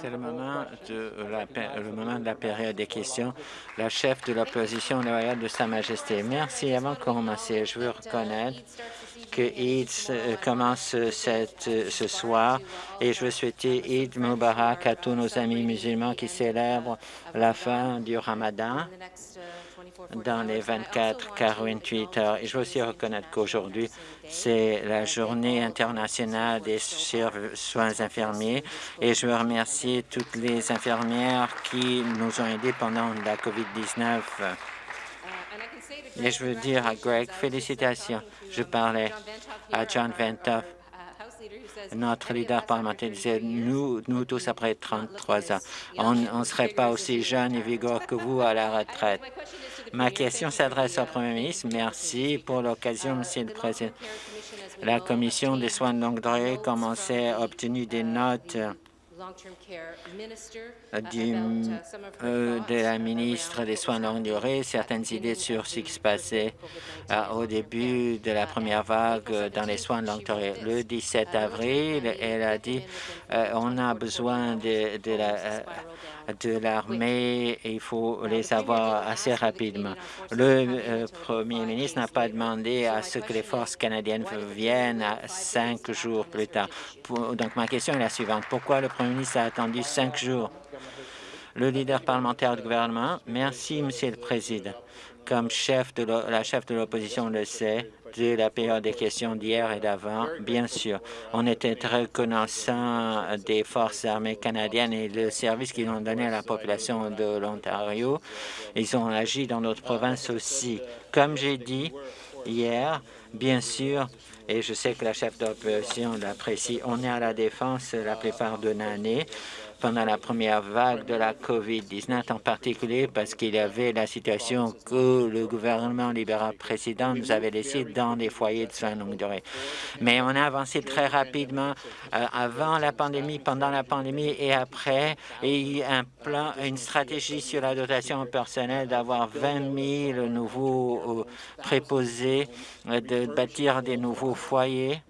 C'est le moment de la, le moment de la période des questions. La chef de l'opposition loyale de Sa Majesté. Merci. Avant de commencer, je veux reconnaître que Eid euh, commence cette, ce soir et je veux souhaiter Eid Mubarak à tous nos amis musulmans qui célèbrent la fin du Ramadan dans les 24-48 heures. Et je veux aussi reconnaître qu'aujourd'hui, c'est la journée internationale des soins infirmiers et je veux remercier toutes les infirmières qui nous ont aidés pendant la COVID-19. Et je veux dire à Greg, félicitations. Je parlais à John Ventoff, notre leader parlementaire disait, nous, nous tous, après 33 ans, on ne serait pas aussi jeunes et vigoureux que vous à la retraite. Ma question s'adresse au Premier ministre. Merci pour l'occasion, Monsieur le Président. La Commission des soins de longue durée commençait à obtenir des notes du, euh, de la ministre des Soins de longue durée certaines idées sur ce qui se passait euh, au début de la première vague dans les soins de longue durée. Le 17 avril, elle a dit euh, on a besoin de la de l'armée et il faut les avoir assez rapidement. Le Premier ministre n'a pas demandé à ce que les forces canadiennes viennent cinq jours plus tard. donc, ma question est la suivante. Pourquoi le Premier ministre a attendu cinq jours? Le leader parlementaire du gouvernement. Merci, Monsieur le Président. Comme chef de la chef de l'opposition le sait, la période des questions d'hier et d'avant, bien sûr. On était très reconnaissant des forces armées canadiennes et le service qu'ils ont donné à la population de l'Ontario. Ils ont agi dans notre province aussi. Comme j'ai dit hier, bien sûr, et je sais que la chef d'opposition l'apprécie, on est à la défense la plupart de l'année pendant la première vague de la COVID-19, en particulier parce qu'il y avait la situation que le gouvernement libéral précédent nous avait laissé dans les foyers de soins longue durée. Mais on a avancé très rapidement euh, avant la pandémie, pendant la pandémie et après, et il y a un plan, une stratégie sur la dotation personnelle d'avoir 20 000 nouveaux euh, préposés, euh, de bâtir des nouveaux foyers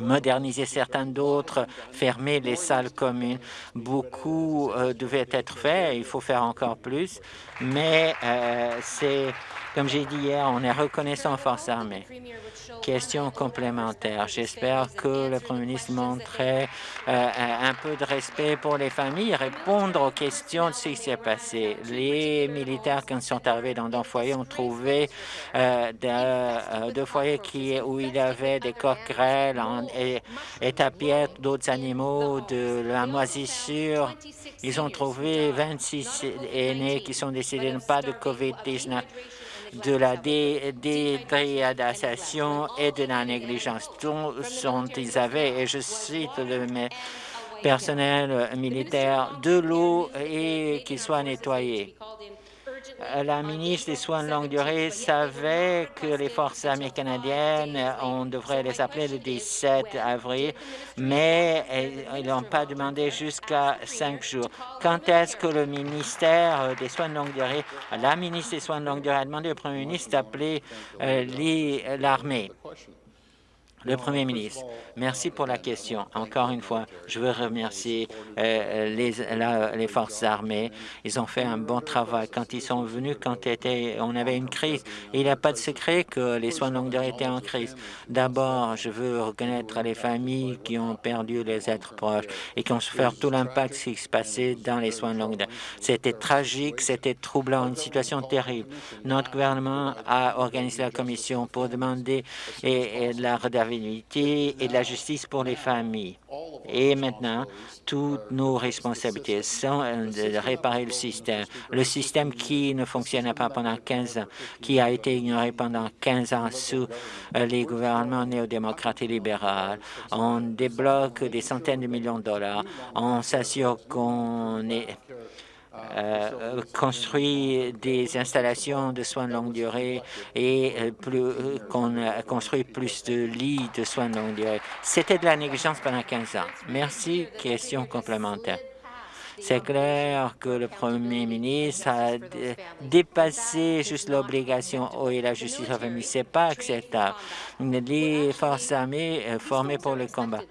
moderniser certains d'autres, fermer les salles communes. Beaucoup euh, devait être fait, il faut faire encore plus, mais euh, c'est, comme j'ai dit hier, on est reconnaissant aux forces armées. Question complémentaire. J'espère que le Premier ministre montrait euh, un peu de respect pour les familles, répondre aux questions de ce qui s'est passé. Les militaires, quand sont arrivés dans un foyer, ont trouvé deux foyers où il y avait des coquerelles et, et d'autres animaux, de la moisissure. Ils ont trouvé 26 aînés qui sont décédés, pas de COVID-19 de la détriadation et de la négligence dont ils avaient, et je cite le personnel militaire, de l'eau et qu'il soit nettoyé. Euh, la ministre des Soins de longue durée savait que les forces armées canadiennes, on devrait les appeler le 17 avril, mais ils n'ont pas demandé jusqu'à cinq jours. Quand est-ce que le ministère des Soins de longue durée, la ministre des Soins de longue durée a demandé au premier ministre d'appeler euh, l'armée? Le Premier ministre, merci pour la question. Encore une fois, je veux remercier euh, les, forces armées. Ils ont fait un bon travail. Quand ils sont venus, quand on avait une crise, il n'y a pas de secret que les soins de longue durée étaient en crise. D'abord, je veux reconnaître les familles qui ont perdu les êtres proches et qui ont souffert tout l'impact qui se passait dans les soins de longue durée. C'était tragique, c'était troublant, une situation terrible. Notre gouvernement a organisé la commission pour demander et, la et de la justice pour les familles. Et maintenant, toutes nos responsabilités sont de réparer le système. Le système qui ne fonctionnait pas pendant 15 ans, qui a été ignoré pendant 15 ans sous euh, les gouvernements néo-démocrates et libéraux. On débloque des centaines de millions de dollars. On s'assure qu'on est euh, construit des installations de soins de longue durée et euh, euh, qu'on construit plus de lits de soins de longue durée. C'était de la négligence pendant 15 ans. Merci. Question complémentaire. C'est clair que le Premier ministre a dépassé juste l'obligation et la justice famille. Ce n'est pas acceptable. Les forces armées euh, formées pour le combat,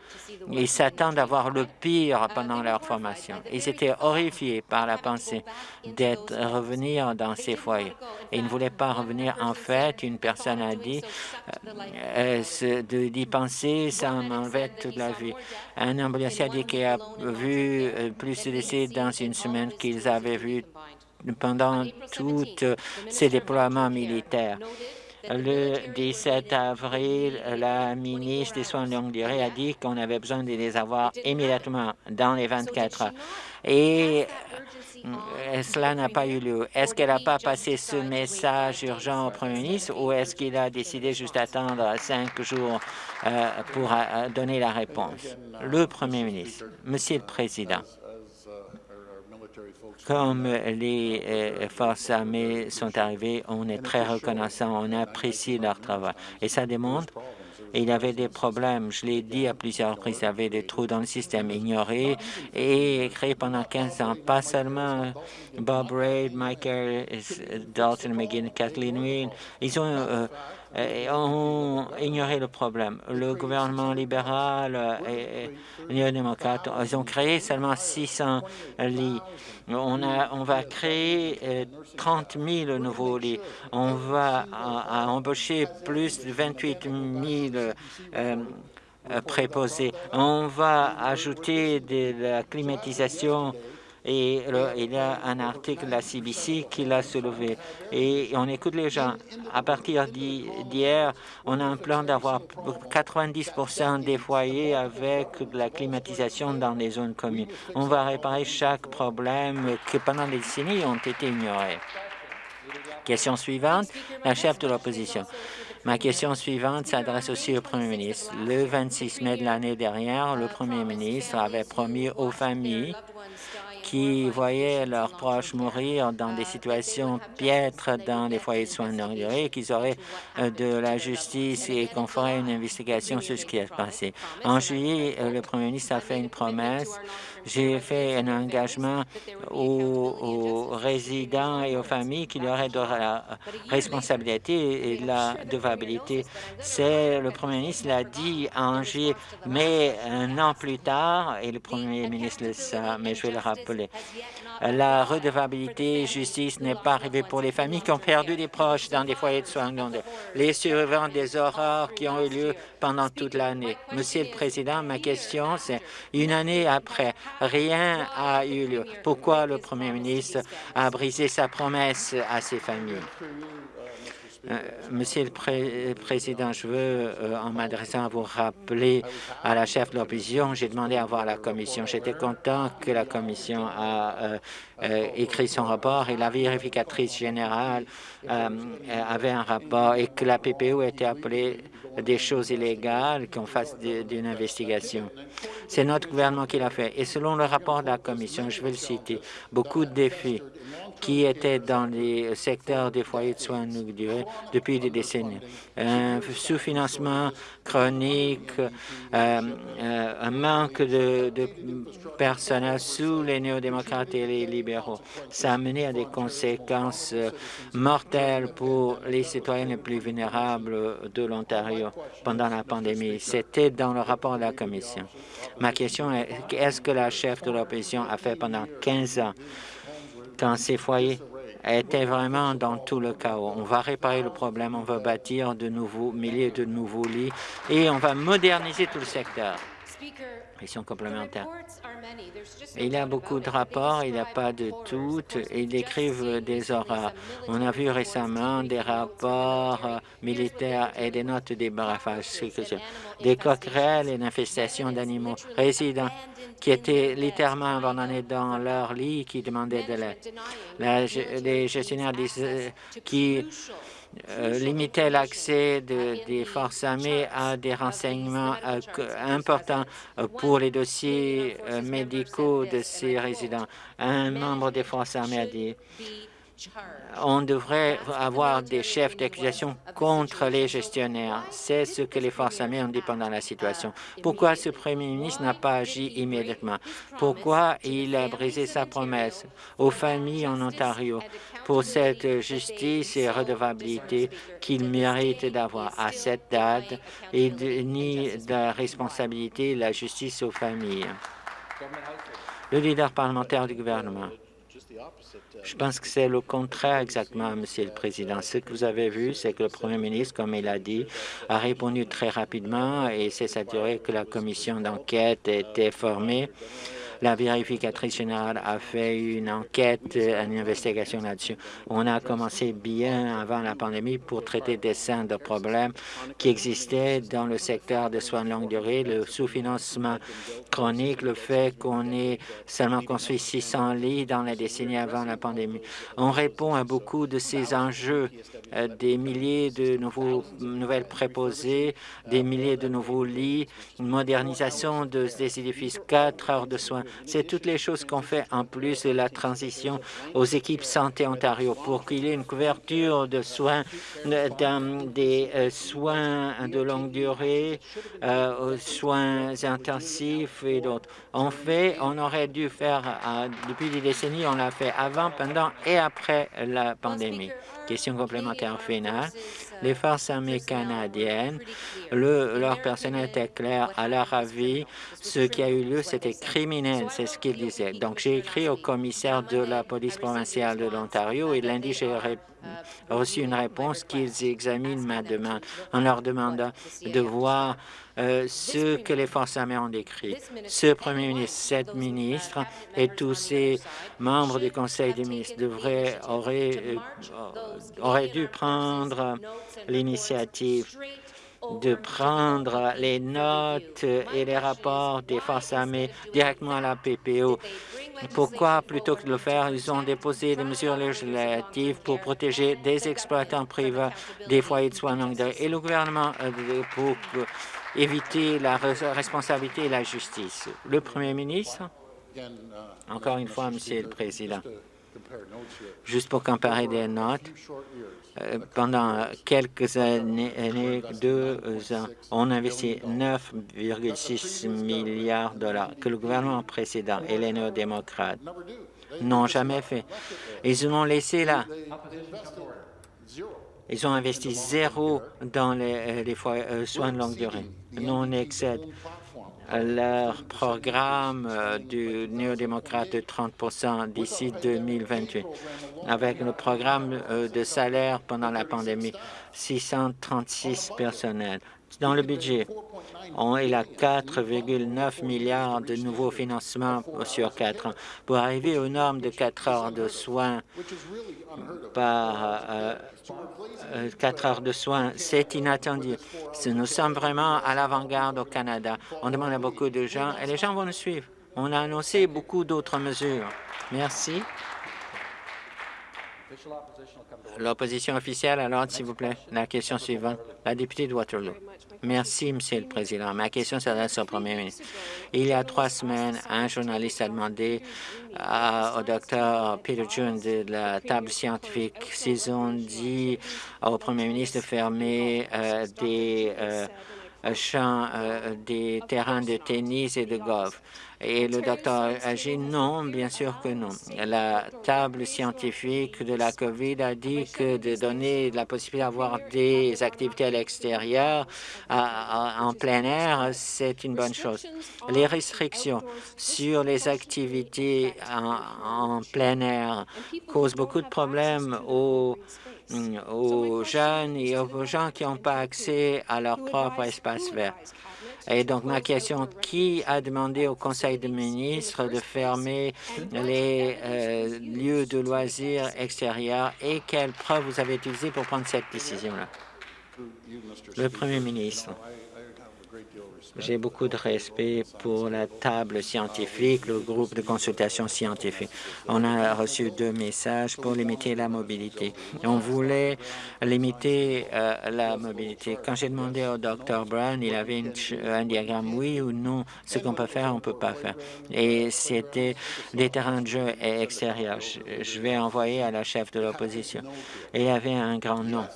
ils s'attendent à voir le pire pendant leur formation. Ils étaient horrifiés par la pensée d'être revenir dans ces foyers. ils ne voulaient pas revenir. En fait, une personne a dit euh, euh, d'y penser, ça m'enlevait toute la vie. Un ambulancier a dit qu'il a vu euh, plus de dans une semaine qu'ils avaient vu pendant tous ces déploiements militaires. Le 17 avril, la ministre des Soins de longue durée a dit qu'on avait besoin de les avoir immédiatement dans les 24 heures. Et euh, cela n'a pas eu lieu. Est-ce qu'elle n'a pas passé ce message urgent au Premier ministre ou est-ce qu'il a décidé juste d'attendre cinq jours euh, pour euh, donner la réponse? Le Premier ministre, Monsieur le Président, comme les euh, forces armées sont arrivées, on est très reconnaissant, on apprécie leur travail. Et ça démontre il y avait des problèmes. Je l'ai dit à plusieurs reprises, il y avait des trous dans le système ignorés et créés pendant 15 ans. Pas seulement Bob Raid, Michael, Dalton McGinn, Kathleen Wynne. Ils ont euh, et ont ignoré le problème. Le gouvernement libéral et, néo-démocrate, ils ont créé seulement 600 lits. On, a, on va créer 30 euh, 000 nouveaux lits. On va embaucher plus de 28 000 euh, préposés. On va ajouter de la climatisation et il y a un article de la CBC qui l'a soulevé. Et on écoute les gens. À partir d'hier, on a un plan d'avoir 90% des foyers avec de la climatisation dans les zones communes. On va réparer chaque problème qui, pendant des décennies, ont été ignorés. Question suivante, la chef de l'opposition. Ma question suivante s'adresse aussi au Premier ministre. Le 26 mai de l'année dernière, le Premier ministre avait promis aux familles qui voyaient leurs proches mourir dans des situations piètres dans les foyers de soins de longue durée, qu'ils auraient euh, de la justice et qu'on ferait une investigation sur ce qui est passé. En juillet, euh, le Premier ministre a fait une promesse j'ai fait un engagement aux, résidents et aux familles qu'il y aurait de la responsabilité et de la devabilité. C'est le Premier ministre l'a dit à Angers, mais un an plus tard, et le Premier ministre le sait, mais je vais le rappeler, la redevabilité justice n'est pas arrivée pour les familles qui ont perdu des proches dans des foyers de soins. Les survivants des horreurs qui ont eu lieu pendant toute l'année. Monsieur le Président, ma question, c'est une année après, rien n'a eu lieu. Pourquoi le Premier ministre a brisé sa promesse à ces familles? Euh, Monsieur le Président, je veux, euh, en m'adressant à vous, rappeler à la chef de l'opposition, j'ai demandé à voir la Commission. J'étais content que la Commission a euh, écrit son rapport et la vérificatrice générale avait un rapport et que la PPO était appelée des choses illégales, qu'on fasse d'une investigation. C'est notre gouvernement qui l'a fait. Et selon le rapport de la Commission, je vais le citer, beaucoup de défis qui étaient dans les secteurs des foyers de soins de durée depuis des décennies. Un sous-financement chronique, euh, euh, un manque de, personnel sous les néo-démocrates et les libéraux. Ça a mené à des conséquences euh, mortelles pour les citoyens les plus vulnérables de l'Ontario pendant la pandémie. C'était dans le rapport de la Commission. Ma question est, qu'est-ce que la chef de l'opposition a fait pendant 15 ans quand ces foyers étaient vraiment dans tout le chaos. On va réparer le problème, on va bâtir de nouveaux milliers de nouveaux lits et on va moderniser tout le secteur. Question complémentaire. Il y a beaucoup de rapports, il n'y a pas de toutes, ils décrivent des horreurs. On a vu récemment des rapports militaires et des notes des brafages, des coquerelles et d'infestations d'animaux résidents qui étaient littéralement abandonnés dans leur lit, qui demandaient de l'aide. Les gestionnaires euh, qui euh, limiter l'accès des forces armées à des renseignements euh, importants pour les dossiers médicaux de ces résidents. Un membre des forces armées a dit on devrait avoir des chefs d'accusation contre les gestionnaires. C'est ce que les forces armées ont dit pendant la situation. Pourquoi ce premier ministre n'a pas agi immédiatement? Pourquoi il a brisé sa promesse aux familles en Ontario pour cette justice et redevabilité qu'il mérite d'avoir? À cette date et ni de responsabilité la justice aux familles? Le leader parlementaire du gouvernement. Je pense que c'est le contraire exactement, Monsieur le Président. Ce que vous avez vu, c'est que le Premier ministre, comme il a dit, a répondu très rapidement et s'est assuré que la commission d'enquête était formée la vérificatrice générale a fait une enquête, une investigation là-dessus. On a commencé bien avant la pandémie pour traiter des scènes de problèmes qui existaient dans le secteur de soins de longue durée, le sous-financement chronique, le fait qu'on ait seulement construit 600 lits dans la décennie avant la pandémie. On répond à beaucoup de ces enjeux, euh, des milliers de nouveaux, nouvelles préposées, des milliers de nouveaux lits, une modernisation de, des édifices, quatre heures de soins c'est toutes les choses qu'on fait en plus de la transition aux équipes Santé Ontario pour qu'il y ait une couverture de soins, des euh, soins de longue durée, euh, soins intensifs et d'autres. On fait, on aurait dû faire, euh, depuis des décennies, on l'a fait avant, pendant et après la pandémie. Question complémentaire finale. Les forces armées canadiennes, leur personnel était clair à leur avis. Ce qui a eu lieu, c'était criminel, c'est ce qu'ils disaient. Donc, j'ai écrit au commissaire de la police provinciale de l'Ontario et lundi, j'ai reçu une réponse qu'ils examinent ma demande en leur demandant de voir euh, ce que les forces armées ont décrit. Ce premier ministre, cette ministre et tous ces membres du Conseil des ministres devraient, auraient, euh, auraient dû prendre l'initiative de prendre les notes et les rapports des forces armées directement à la PPO. Pourquoi, plutôt que de le faire, ils ont déposé des mesures législatives pour protéger des exploitants privés des foyers de soins longue et le gouvernement pour éviter la responsabilité et la justice. Le Premier ministre, encore une fois, Monsieur le Président, juste pour comparer des notes, euh, pendant quelques années, deux ans, on a investi 9,6 milliards de dollars que le gouvernement précédent et les néo-démocrates n'ont jamais fait. Ils ont laissé là. Ils ont investi zéro dans les, les euh, soins de longue durée. Nous, on excède leur programme euh, du néo-démocrate de 30% d'ici 2028. Avec le programme euh, de salaire pendant la pandémie, 636 personnels. Dans le budget, on est à 4,9 milliards de nouveaux financements sur quatre ans pour arriver aux normes de 4 heures de soins par euh, 4 heures de soins. C'est inattendu. Nous sommes vraiment à l'avant-garde au Canada. On demande à beaucoup de gens et les gens vont nous suivre. On a annoncé beaucoup d'autres mesures. Merci. L'opposition officielle, alors, s'il vous plaît. La question suivante. La députée de Waterloo. Merci, Monsieur le Président. Ma question s'adresse au Premier ministre. Il y a trois semaines, un journaliste a demandé au docteur Peter June de la table scientifique s'ils ont dit au Premier ministre de fermer euh, des euh, champs, euh, des terrains de tennis et de golf. Et le docteur dit non, bien sûr que non. La table scientifique de la COVID a dit que de donner la possibilité d'avoir des activités à l'extérieur, en plein air, c'est une bonne chose. Les restrictions sur les activités en plein air causent beaucoup de problèmes aux aux jeunes et aux gens qui n'ont pas accès à leur propre espace vert. Et donc, ma question, qui a demandé au Conseil des ministres de fermer les euh, lieux de loisirs extérieurs et quelles preuves vous avez utilisées pour prendre cette décision-là? Le Premier ministre. J'ai beaucoup de respect pour la table scientifique, le groupe de consultation scientifique. On a reçu deux messages pour limiter la mobilité. On voulait limiter euh, la mobilité. Quand j'ai demandé au Dr Brown, il avait un diagramme oui ou non, ce qu'on peut faire, on ne peut pas faire. Et c'était des terrains de jeu extérieurs. Je vais envoyer à la chef de l'opposition. Il y avait un grand non.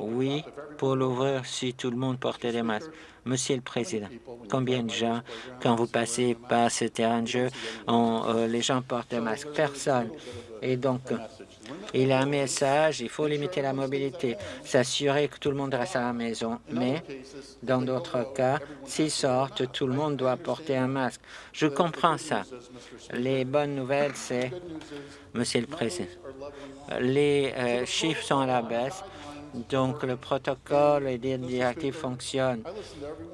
Oui, pour l'ouvrir si tout le monde portait des masques. Monsieur le Président, combien de gens, quand vous passez par ce terrain de jeu, euh, les gens portent des masques? Personne. Et donc, il y a un message, il faut limiter la mobilité, s'assurer que tout le monde reste à la maison, mais dans d'autres cas, s'ils sortent, tout le monde doit porter un masque. Je comprends ça. Les bonnes nouvelles, c'est, Monsieur le Président, les euh, chiffres sont à la baisse, donc, le protocole et les directives fonctionnent.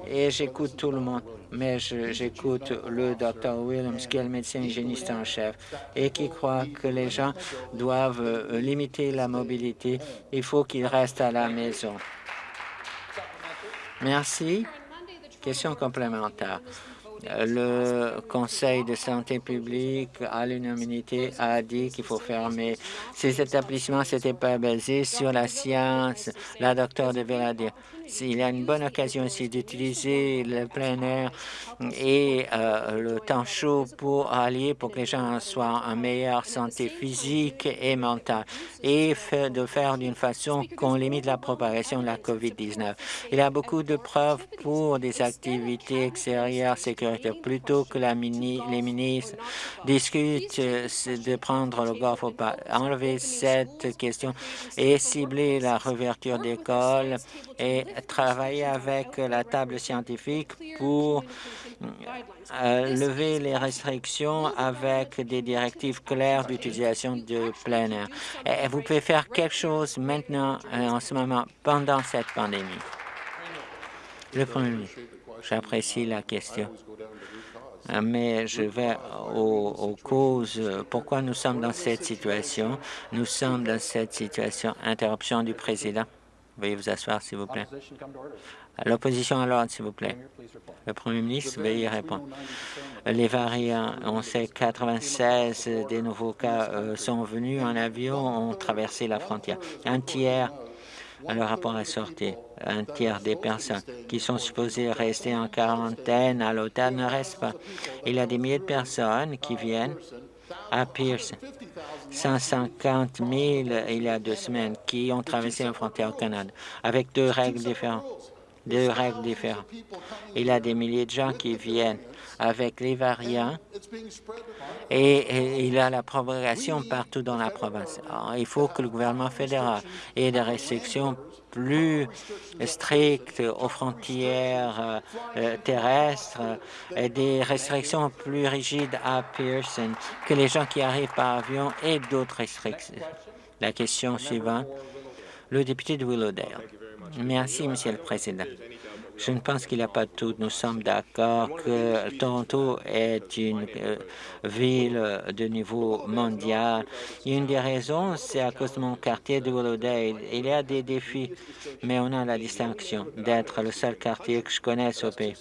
Et j'écoute tout le monde, mais j'écoute le Dr Williams, qui est le médecin hygiéniste en chef, et qui croit que les gens doivent euh, limiter la mobilité. Il faut qu'ils restent à la maison. Merci. Question complémentaire le Conseil de santé publique, à l'unanimité, a dit qu'il faut fermer ces établissements. Ce n'était pas basé sur la science. La docteure devait dire. Il y a une bonne occasion aussi d'utiliser le plein air et euh, le temps chaud pour allier pour que les gens soient en meilleure santé physique et mentale et de faire d'une façon qu'on limite la propagation de la COVID-19. Il y a beaucoup de preuves pour des activités extérieures sécuritaires plutôt que les ministres discutent de prendre le golf ou pas. Enlever cette question et cibler la réouverture d'écoles et travailler avec la table scientifique pour euh, lever les restrictions avec des directives claires d'utilisation de plein air. Vous pouvez faire quelque chose maintenant, euh, en ce moment, pendant cette pandémie. Le Premier ministre, j'apprécie la question euh, mais je vais aux, causes. Pourquoi nous sommes dans cette situation? Nous sommes dans cette situation. Interruption du président. Veuillez vous asseoir, s'il vous plaît. L'opposition à l'ordre, s'il vous plaît. Le Premier ministre, veuillez répondre. Les variants, on sait que 96 des nouveaux cas euh, sont venus en avion, ont traversé la frontière. Un tiers, le rapport est sorti, un tiers des personnes qui sont supposées rester en quarantaine à l'hôtel ne restent pas. Il y a des milliers de personnes qui viennent à Pearson. 150 000 il y a deux semaines qui ont traversé la frontière au Canada avec deux règles différentes. Deux règles différentes. Il y a des milliers de gens qui viennent avec les variants et, il y a la propagation partout dans la province. il faut que le gouvernement fédéral ait des restrictions plus strictes aux frontières euh, terrestres et des restrictions plus rigides à Pearson, que les gens qui arrivent par avion aient d'autres restrictions. La question suivante, le député de Willowdale. Merci, Monsieur le Président. Je ne pense qu'il n'y a pas de tout. Nous sommes d'accord que Toronto est une euh, ville de niveau mondial. Une des raisons, c'est à cause de mon quartier de Willowdale. Il y a des défis, mais on a la distinction d'être le seul quartier que je connaisse au pays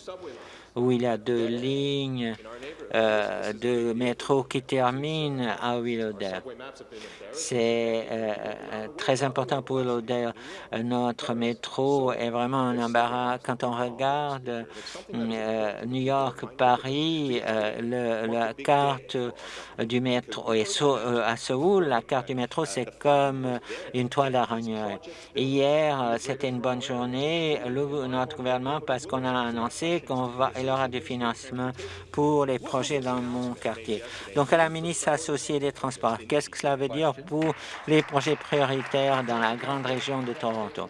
où il y a deux lignes euh, de métro qui terminent à Willowdale. C'est euh, euh, très important pour Willowdale. Notre métro est vraiment un embarras. Quand on regarde New York, Paris, la carte du métro, et à Seoul, la carte du métro, c'est comme une toile d'araignée. Hier, c'était une bonne journée. notre gouvernement, parce qu'on a annoncé qu'on va il y aura du financement pour les projets dans mon quartier. Donc, à la ministre associée des Transports, qu'est-ce que cela veut dire pour les projets prioritaires dans la grande région de Toronto?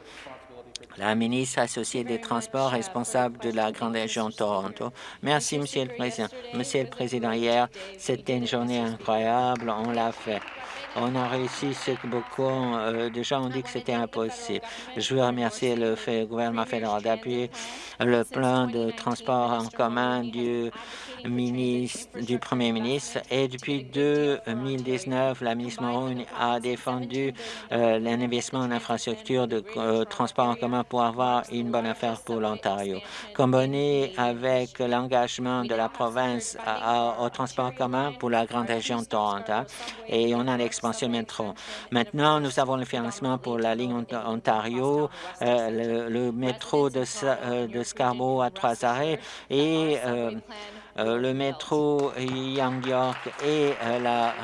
La ministre associée des Transports responsable de la grande région Toronto. Merci, Monsieur le Président. Monsieur le Président, hier, c'était une journée incroyable. On l'a fait. On a réussi ce que beaucoup euh, de gens ont dit que c'était impossible. Je veux remercier le gouvernement fédéral d'appuyer le plan de transport en commun du ministre, du Premier ministre. Et depuis 2019, la ministre Moreau a défendu euh, l'investissement en infrastructure de euh, transport en commun pour avoir une bonne affaire pour l'Ontario. Combiné avec l'engagement de la province au transport commun pour la grande région de Toronto et on a l'expansion métro. Maintenant, nous avons le financement pour la ligne Ontario, euh, le, métro de, euh, Scarborough à trois arrêts et euh, le métro Young York et la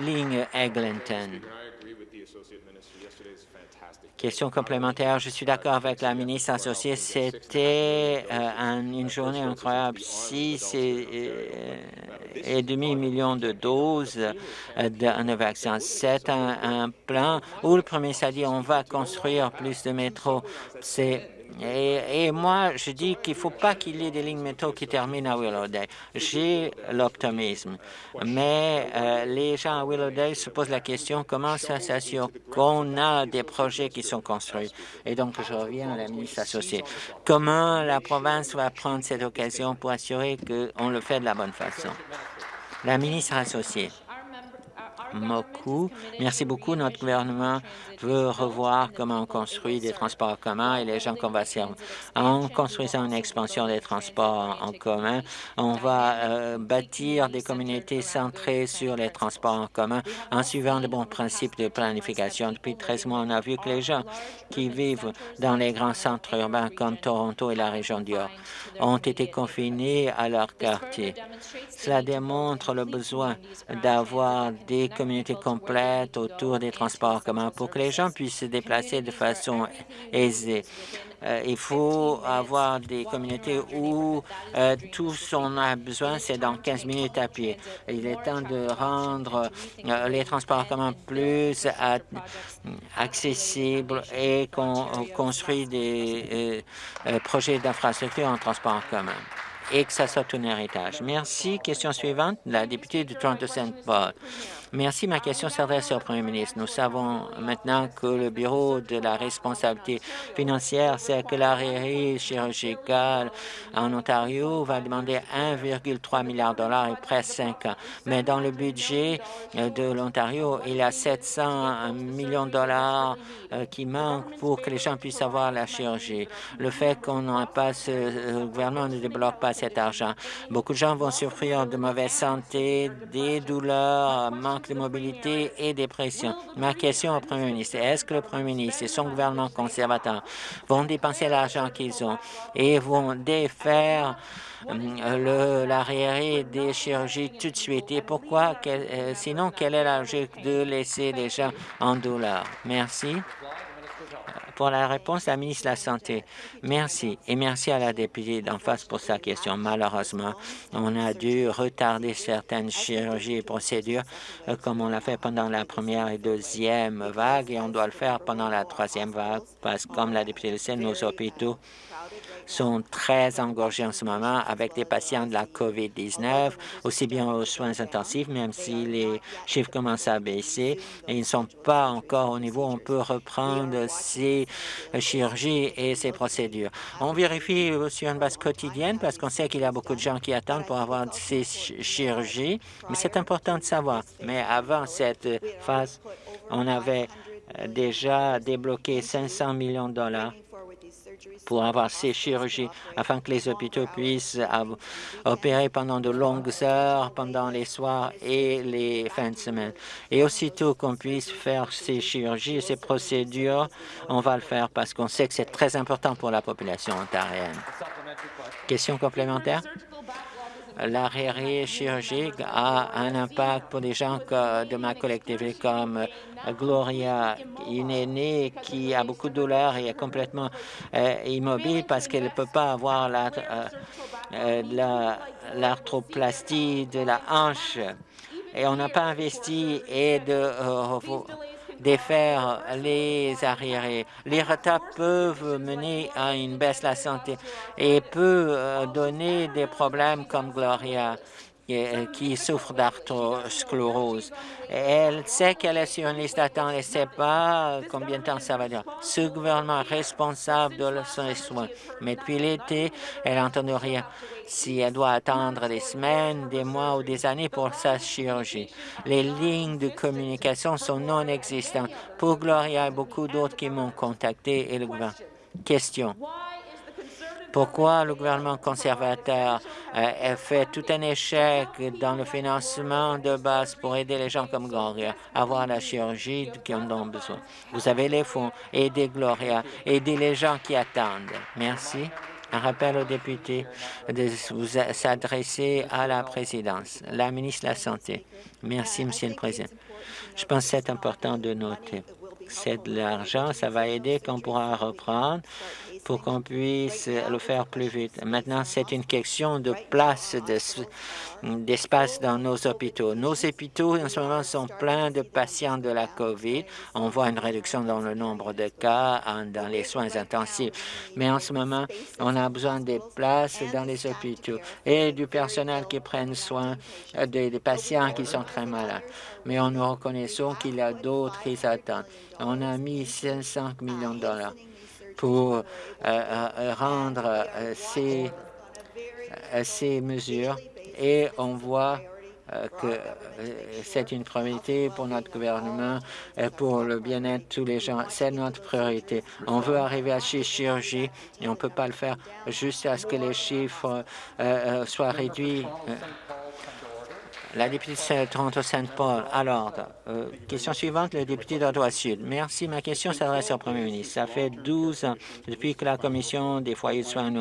ligne Eglinton. Question complémentaire. Je suis d'accord avec la ministre associée. C'était euh, une journée incroyable. Six et, et, demi millions de doses euh, de, vaccin. C'est un, un, plan où le premier s'est dit on va construire plus de métro. C'est et, moi, je dis qu'il ne faut pas qu'il y ait des lignes métro qui terminent à Willowdale. J'ai l'optimisme. Mais euh, les gens à Willowdale se posent la question comment ça s'assure qu'on a des projets qui sont construits? Et donc, je reviens à la ministre associée. Comment la province va prendre cette occasion pour assurer qu'on le fait de la bonne façon? La ministre associée. Merci beaucoup. Notre gouvernement veut revoir comment on construit des transports communs et les gens qu'on va servir. En construisant une expansion des transports en commun, on va euh, bâtir des communautés centrées sur les transports en commun en suivant de bons principes de planification. Depuis 13 mois, on a vu que les gens qui vivent dans les grands centres urbains comme Toronto et la région du York ont été confinés à leur quartier. Cela démontre le besoin d'avoir des communautés complètes autour des transports communs pour que les gens puissent se déplacer de façon aisée. Euh, il faut avoir des communautés où euh, tout ce qu'on a besoin, c'est dans 15 minutes à pied. Il est temps de rendre euh, les transports communs plus accessibles et qu'on construit des projets d'infrastructure en transport commun et que ça soit un héritage. Merci. Question suivante, la députée de Toronto-Saint-Paul. Merci. Ma question s'adresse au Premier ministre. Nous savons maintenant que le Bureau de la responsabilité financière sait que l'arrêt chirurgicale en Ontario va demander 1,3 milliard de dollars et presque 5 ans. Mais dans le budget de l'Ontario, il y a 700 millions de dollars euh, qui manquent pour que les gens puissent avoir la chirurgie. Le fait qu'on n'a pas ce le gouvernement ne débloque pas cet argent. Beaucoup de gens vont souffrir de mauvaise santé, des douleurs, manque de mobilité et dépression. Ma question au Premier ministre, est-ce que le Premier ministre et son gouvernement conservateur vont dépenser l'argent qu'ils ont et vont défaire euh, l'arriéré des chirurgies tout de suite? Et pourquoi, euh, sinon, quelle est la logique de laisser les gens en douleur? Merci. Pour la réponse, la ministre de la Santé. Merci. Et merci à la députée d'en face pour sa question. Malheureusement, on a dû retarder certaines chirurgies et procédures euh, comme on l'a fait pendant la première et deuxième vague et on doit le faire pendant la troisième vague parce que, comme la députée le sait, nos hôpitaux sont très engorgés en ce moment avec des patients de la COVID-19, aussi bien aux soins intensifs, même si les chiffres commencent à baisser et ils ne sont pas encore au niveau où on peut reprendre ces chirurgies et ces procédures. On vérifie sur une base quotidienne parce qu'on sait qu'il y a beaucoup de gens qui attendent pour avoir ces chirurgies, mais c'est important de savoir. Mais avant cette phase, on avait déjà débloqué 500 millions de dollars pour avoir ces chirurgies afin que les hôpitaux puissent opérer pendant de longues heures, pendant les soirs et les fins de semaine. Et aussitôt qu'on puisse faire ces chirurgies, ces procédures, on va le faire parce qu'on sait que c'est très important pour la population ontarienne. Question complémentaire? L'arrêt chirurgique a un impact pour des gens de ma collectivité comme Gloria, une aînée qui a beaucoup de douleurs et est complètement euh, immobile parce qu'elle ne peut pas avoir euh, euh, l'arthroplastie de la hanche. Et on n'a pas investi et de défaire les arriérés. Les retards peuvent mener à une baisse de la santé et peuvent donner des problèmes comme Gloria qui souffre d'arthrosclérose. Elle sait qu'elle est sur une liste d'attente, elle ne sait pas combien de temps ça va durer. Ce gouvernement est responsable de ses soins, mais depuis l'été, elle n'entend rien si elle doit attendre des semaines, des mois ou des années pour sa chirurgie. Les lignes de communication sont non existantes. Pour Gloria et beaucoup d'autres qui m'ont contacté et le gouvernement Question. Pourquoi le gouvernement conservateur a fait tout un échec dans le financement de base pour aider les gens comme Gloria à avoir la chirurgie qui en ont besoin? Vous avez les fonds. Aidez Gloria. Aidez les gens qui attendent. Merci. Un rappel aux députés de s'adresser à la présidence. La ministre de la Santé. Merci, Monsieur le Président. Je pense que c'est important de noter. C'est de l'argent, ça va aider qu'on pourra reprendre pour qu'on puisse le faire plus vite. Maintenant, c'est une question de place, d'espace dans nos hôpitaux. Nos hôpitaux, en ce moment, sont pleins de patients de la COVID. On voit une réduction dans le nombre de cas dans les soins intensifs. Mais en ce moment, on a besoin des places dans les hôpitaux et du personnel qui prenne soin des, patients qui sont très malades. Mais on nous reconnaissons qu'il y a d'autres qui attendent. On a mis 500 millions de dollars pour euh, euh, rendre euh, ces, ces mesures et on voit que c'est une priorité pour notre gouvernement et pour le bien-être de tous les gens. C'est notre priorité. On veut arriver à ces chirurgies et on ne peut pas le faire juste à ce que les chiffres soient réduits. La députée de Toronto-Saint-Paul. Alors, euh, question suivante, le député d'Ottawa-Sud. Merci. Ma question s'adresse au premier ministre. Ça fait 12 ans depuis que la Commission des foyers de soins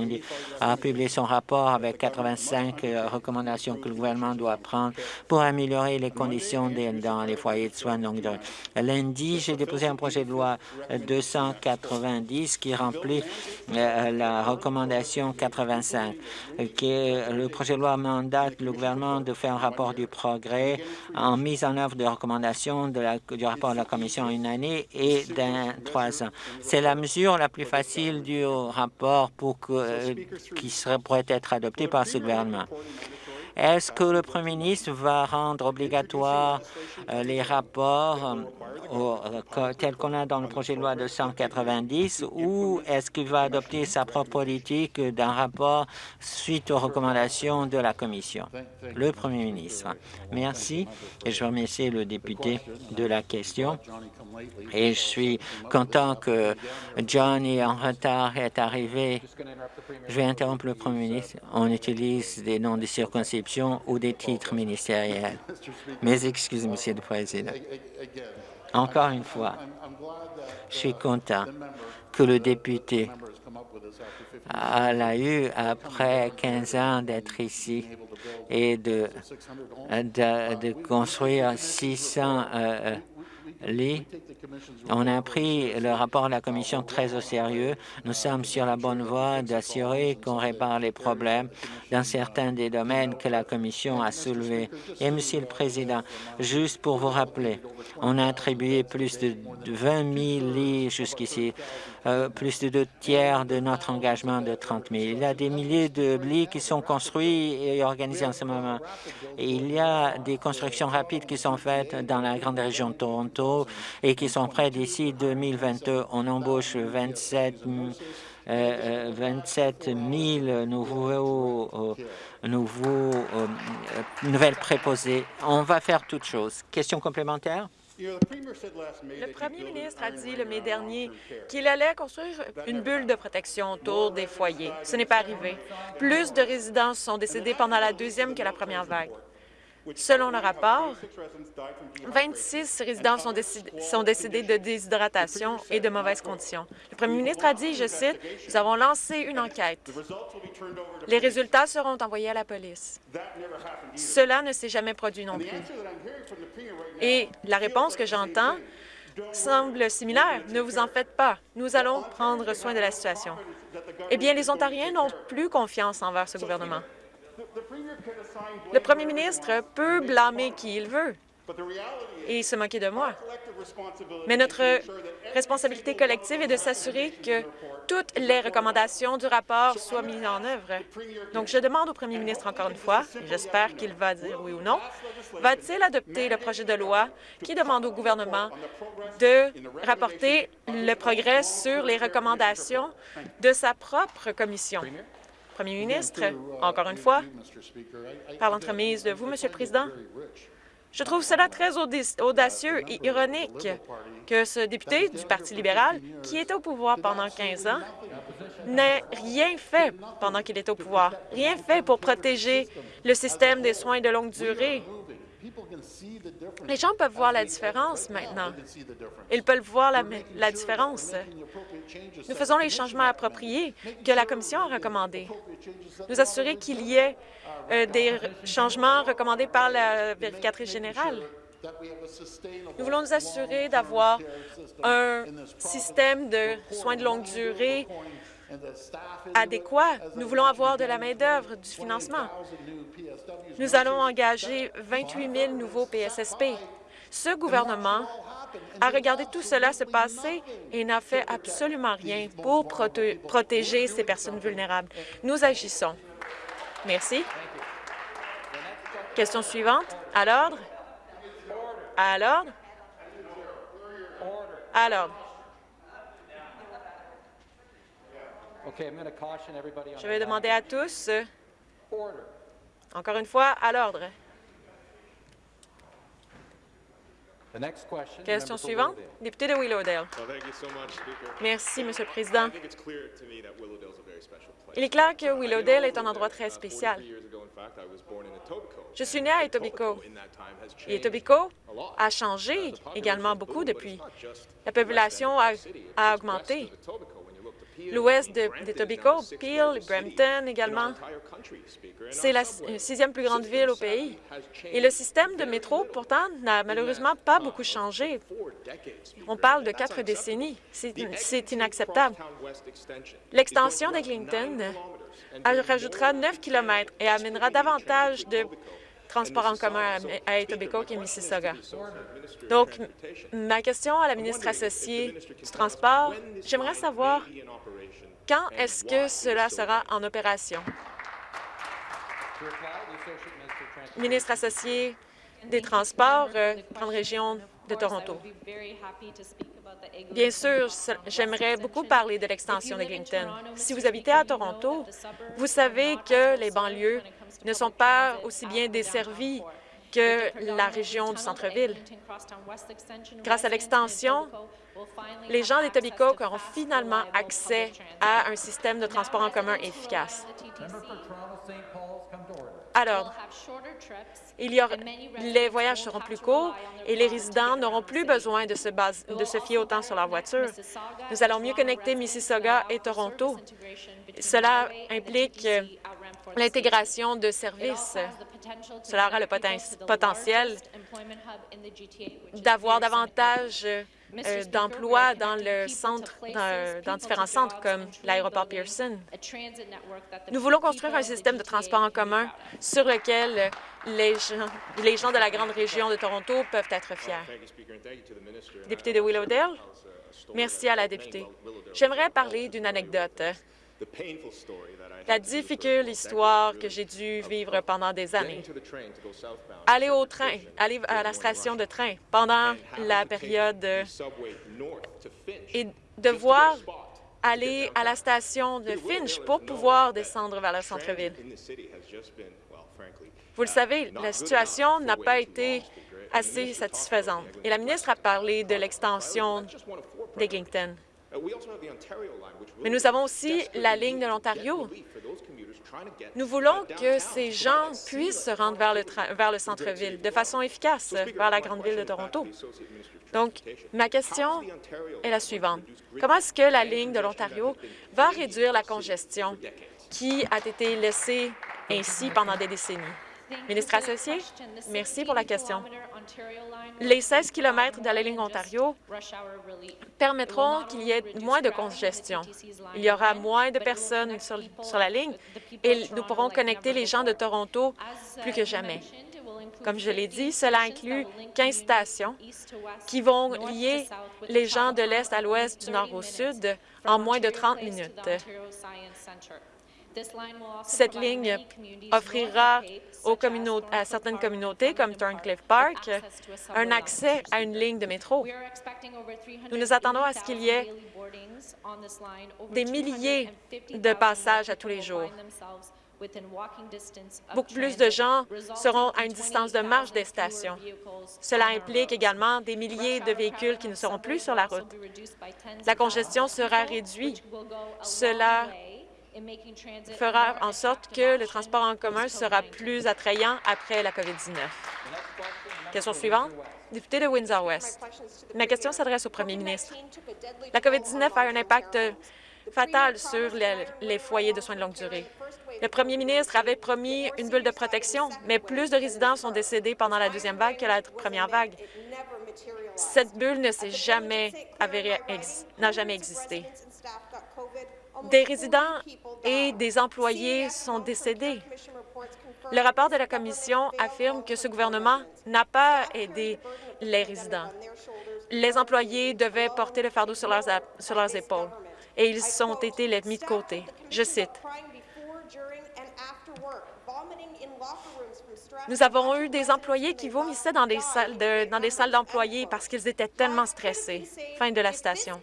a publié son rapport avec 85 euh, recommandations que le gouvernement doit prendre pour améliorer les conditions dans les foyers de soins longue durée. Lundi, j'ai déposé un projet de loi 290 qui remplit euh, la recommandation 85. Qui le projet de loi mandate le gouvernement de faire un rapport du progrès en mise en œuvre de recommandations du rapport de la Commission en une année et dans trois ans. C'est la mesure la plus facile du rapport pour que, euh, qui pourrait être adoptée par ce gouvernement. Est-ce que le Premier ministre va rendre obligatoire euh, les rapports euh, tels qu'on a dans le projet de loi de 190 ou est-ce qu'il va adopter sa propre politique d'un rapport suite aux recommandations de la Commission? Le Premier ministre. Merci et je remercie le député de la question. Et je suis content que Johnny en retard est arrivé. Je vais interrompre le Premier ministre. On utilise des noms de circonscription ou des titres ministériels. Mes excuses, Monsieur le Président. Encore une fois, je suis content que le député l'a eu après 15 ans d'être ici et de, de, construire 600 on a pris le rapport de la Commission très au sérieux. Nous sommes sur la bonne voie d'assurer qu'on répare les problèmes dans certains des domaines que la Commission a soulevés. Et, Monsieur le Président, juste pour vous rappeler, on a attribué plus de 20 000 lits jusqu'ici, euh, plus de deux tiers de notre engagement de 30 000. Il y a des milliers de lits qui sont construits et organisés en ce moment. Et il y a des constructions rapides qui sont faites dans la grande région de Toronto, et qui sont prêts d'ici 2022. On embauche 27 euh, 27 000 nouveaux, euh, nouveaux euh, nouvelles préposées. On va faire toutes choses. Question complémentaire? Le premier ministre a dit le mai dernier qu'il allait construire une bulle de protection autour des foyers. Ce n'est pas arrivé. Plus de résidents sont décédés pendant la deuxième que la première vague. Selon le rapport, 26 résidents sont, sont, décédés de déshydratation et de mauvaises conditions. Le premier ministre a dit, je cite, « Nous avons lancé une enquête. Les résultats seront envoyés à la police. » Cela ne s'est jamais produit non plus. Et la réponse que j'entends semble similaire. Ne vous en faites pas. Nous allons prendre soin de la situation. Eh bien, les Ontariens n'ont plus confiance envers ce gouvernement. Le premier ministre peut blâmer qui il veut et se moquer de moi. Mais notre responsabilité collective est de s'assurer que toutes les recommandations du rapport soient mises en œuvre. Donc, je demande au premier ministre encore une fois, j'espère qu'il va dire oui ou non, va-t-il adopter le projet de loi qui demande au gouvernement de rapporter le progrès sur les recommandations de sa propre commission? Premier ministre, encore une fois, par l'entremise de vous, Monsieur le Président, Je trouve cela très audacieux et ironique que ce député du Parti libéral, qui était au pouvoir pendant 15 ans, n'ait rien fait pendant qu'il était au pouvoir, rien fait pour protéger le système des soins de longue durée. Les gens peuvent voir la différence maintenant. Ils peuvent voir la, la différence. Nous faisons les changements appropriés que la Commission a recommandés. Nous assurer qu'il y ait euh, des changements recommandés par la vérificatrice générale. Nous voulons nous assurer d'avoir un système de soins de longue durée adéquat. Nous voulons avoir de la main-d'œuvre, du financement. Nous allons engager 28 000 nouveaux PSSP. Ce gouvernement a regardé tout cela se passer et n'a fait absolument rien pour protéger ces personnes vulnérables. Nous agissons. Merci. Question suivante. À l'ordre. À l'ordre. À l'ordre. Je vais demander à tous, encore une fois, à l'ordre. Question suivante, député de Willowdale. Merci, Monsieur le Président. Il est clair que Willowdale est un endroit très spécial. Je suis né à Etobicoke. Et Etobicoke a changé également beaucoup depuis. La population a, augmenté. L'ouest d'Etobicoke, Peel, Brampton également, c'est la sixième plus grande ville au pays. Et le système de métro, pourtant, n'a malheureusement pas beaucoup changé. On parle de quatre décennies. C'est inacceptable. L'extension d'Eglinton rajoutera 9 km et amènera davantage de transports en commun à Etobicoke et Mississauga. Donc, ma question à la ministre associée du Transport, j'aimerais savoir quand est-ce que cela sera en opération? Ministre associé des Transports, euh, Grande Région de Toronto. Bien sûr, j'aimerais beaucoup parler de l'extension d'Eglinton. Si vous habitez à Toronto, vous savez que les banlieues ne sont pas aussi bien desservies que la région du centre-ville. Grâce à l'extension, les gens d'Etobicoke auront finalement accès à un système de transport en commun efficace. Alors, les voyages seront plus courts et les résidents n'auront plus besoin de se fier autant sur leur voiture. Nous allons mieux connecter Mississauga et Toronto. Cela implique l'intégration de services. Cela aura le potentiel d'avoir davantage euh, d'emplois dans le centre, dans, différents centres comme l'aéroport Pearson. Nous voulons construire un système de transport en commun sur lequel les gens, de la grande région de Toronto peuvent être fiers. De Willowdale, merci à la députée. J'aimerais parler d'une anecdote la difficile histoire que j'ai dû vivre pendant des années. Aller au train, aller à la station de train pendant la période et devoir aller à la station de Finch pour pouvoir descendre vers le centre-ville. Vous le savez, la situation n'a pas été assez satisfaisante. Et la ministre a parlé de l'extension d'Eglinton. Mais nous avons aussi la ligne de l'Ontario. Nous voulons que ces gens puissent se rendre vers le, vers le centre-ville de façon efficace, vers la grande ville de Toronto. Donc, ma question est la suivante. Comment est-ce que la ligne de l'Ontario va réduire la congestion qui a été laissée ainsi pendant des décennies? Ministre associé, merci pour la question. Les 16 km de la ligne Ontario permettront qu'il y ait moins de congestion. Il y aura moins de personnes sur, sur la ligne et nous pourrons connecter les gens de Toronto plus que jamais. Comme je l'ai dit, cela inclut 15 stations qui vont lier les gens de l'Est à l'Ouest, du Nord au Sud en moins de 30 minutes. Cette ligne offrira à certaines communautés, comme Thorncliffe Park, un accès à une ligne de métro. Nous nous attendons à ce qu'il y ait des milliers de passages à tous les jours. Beaucoup plus de gens seront à une distance de marche des stations. Cela implique également des milliers de véhicules qui ne seront plus sur la route. La congestion sera réduite. Cela fera en sorte que le transport en commun sera plus attrayant après la COVID-19. Question suivante. Député de Windsor-West. Ma question s'adresse au premier ministre. La COVID-19 a un impact fatal sur les, foyers de soins de longue durée. Le premier ministre avait promis une bulle de protection, mais plus de résidents sont décédés pendant la deuxième vague que la première vague. Cette bulle ne s'est jamais n'a jamais existé. Des résidents et des employés sont décédés. Le rapport de la Commission affirme que ce gouvernement n'a pas aidé les résidents. Les employés devaient porter le fardeau sur leurs, épaules et ils ont été mis de côté. Je cite, Nous avons eu des employés qui vomissaient dans des salles dans des salles d'employés parce qu'ils étaient tellement stressés. Fin de la station.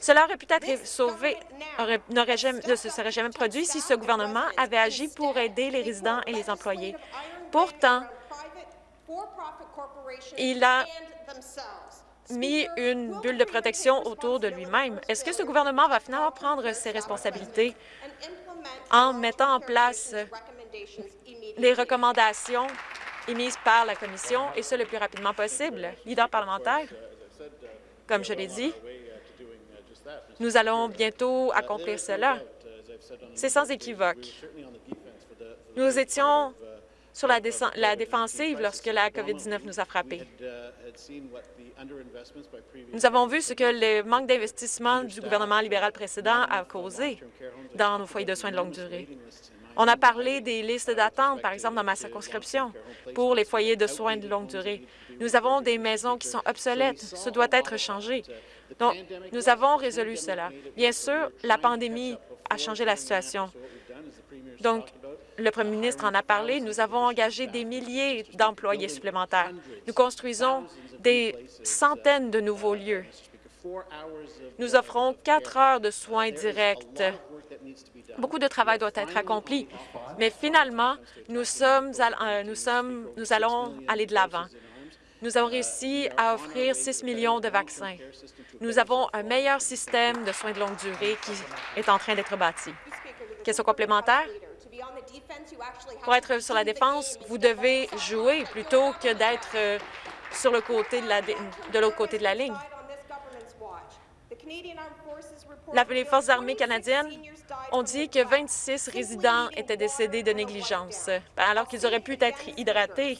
Cela aurait pu être sauvé, jamais, ne se serait jamais produit si ce gouvernement avait agi pour aider les résidents et les employés. Pourtant, il a mis une bulle de protection autour de lui-même? Est-ce que ce gouvernement va finalement prendre ses responsabilités en mettant en place les recommandations émises par la Commission, et ce le plus rapidement possible. Leader parlementaire, comme je l'ai dit, nous allons bientôt accomplir cela. C'est sans équivoque. Nous étions sur la, la défensive lorsque la COVID-19 nous a frappés. Nous avons vu ce que le manque d'investissement du gouvernement libéral précédent a causé dans nos foyers de soins de longue durée. On a parlé des listes d'attente, par exemple, dans ma circonscription, pour les foyers de soins de longue durée. Nous avons des maisons qui sont obsolètes. Ce doit être changé. Donc, nous avons résolu cela. Bien sûr, la pandémie a changé la situation. Donc, le premier ministre en a parlé. Nous avons engagé des milliers d'employés supplémentaires. Nous construisons des centaines de nouveaux lieux. Nous offrons quatre heures de soins directs Beaucoup de travail doit être accompli, mais finalement, nous, sommes, euh, nous, sommes, nous allons aller de l'avant. Nous avons réussi à offrir 6 millions de vaccins. Nous avons un meilleur système de soins de longue durée qui est en train d'être bâti. Question complémentaire? Pour être sur la défense, vous devez jouer plutôt que d'être euh, sur le côté de l'autre côté de la ligne. Les Forces armées canadiennes ont dit que 26 résidents étaient décédés de négligence, alors qu'ils auraient pu être hydratés.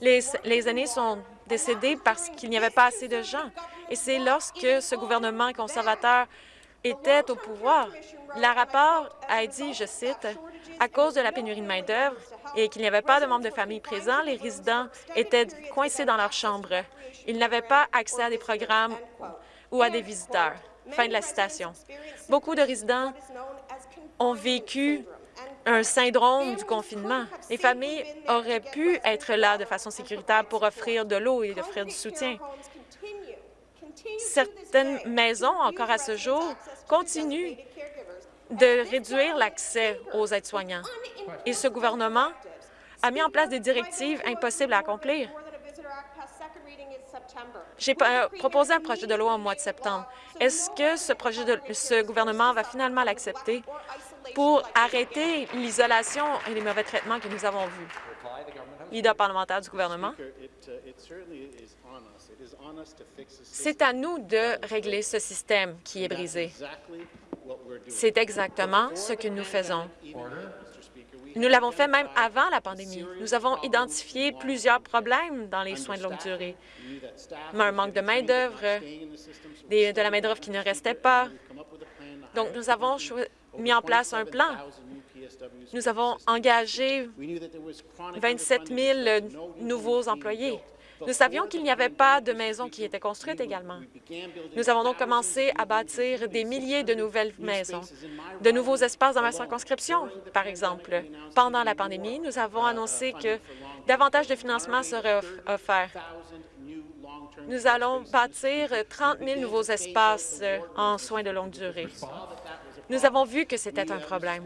Les, les aînés sont décédés parce qu'il n'y avait pas assez de gens. Et c'est lorsque ce gouvernement conservateur était au pouvoir. Le rapport a dit, je cite, « À cause de la pénurie de main-d'œuvre et qu'il n'y avait pas de membres de famille présents, les résidents étaient coincés dans leur chambre. Ils n'avaient pas accès à des programmes ou à des visiteurs. » Fin de la citation. Beaucoup de résidents ont vécu un syndrome du confinement. Les familles auraient pu être là de façon sécuritaire pour offrir de l'eau et offrir du soutien. Certaines maisons, encore à ce jour, continuent de réduire l'accès aux aides-soignants. Et ce gouvernement a mis en place des directives impossibles à accomplir. J'ai proposé un projet de loi au mois de septembre. Est-ce que ce projet de ce gouvernement va finalement l'accepter pour arrêter l'isolation et les mauvais traitements que nous avons vus? Leader parlementaire du gouvernement. C'est à nous de régler ce système qui est brisé. C'est exactement ce que nous faisons. Nous l'avons fait même avant la pandémie. Nous avons identifié plusieurs problèmes dans les soins de longue durée. Un manque de main-d'œuvre, de la main-d'œuvre qui ne restait pas. Donc, nous avons mis en place un plan. Nous avons engagé 27 000 nouveaux employés. Nous savions qu'il n'y avait pas de maisons qui étaient construites également. Nous avons donc commencé à bâtir des milliers de nouvelles maisons, de nouveaux espaces dans ma circonscription, par exemple. Pendant la pandémie, nous avons annoncé que davantage de financement serait offert. Nous allons bâtir 30 000 nouveaux espaces en soins de longue durée. Nous avons vu que c'était un problème.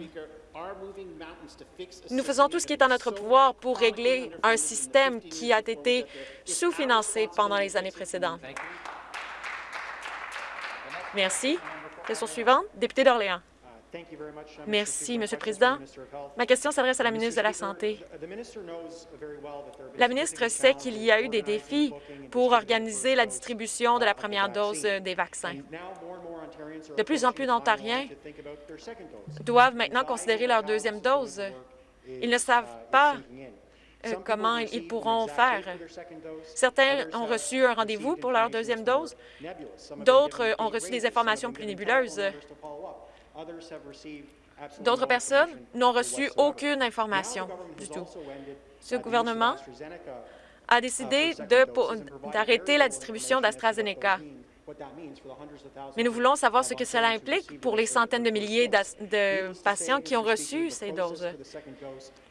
Nous faisons tout ce qui est en notre pouvoir pour régler un système qui a été sous-financé pendant les années précédentes. Merci. Question suivante, député d'Orléans. Merci, Monsieur le Président. Ma question s'adresse à la ministre de la Santé. La ministre sait qu'il y a eu des défis pour organiser la distribution de la première dose des vaccins. De plus en plus d'Ontariens doivent maintenant considérer leur deuxième dose? Ils ne savent pas euh, comment ils pourront faire. Certains ont reçu un rendez-vous pour leur deuxième dose, d'autres ont reçu des informations plus nébuleuses. D'autres personnes n'ont reçu aucune information du tout. Ce gouvernement a décidé d'arrêter la distribution d'AstraZeneca. Mais nous voulons savoir ce que cela implique pour les centaines de milliers de patients qui ont reçu ces doses.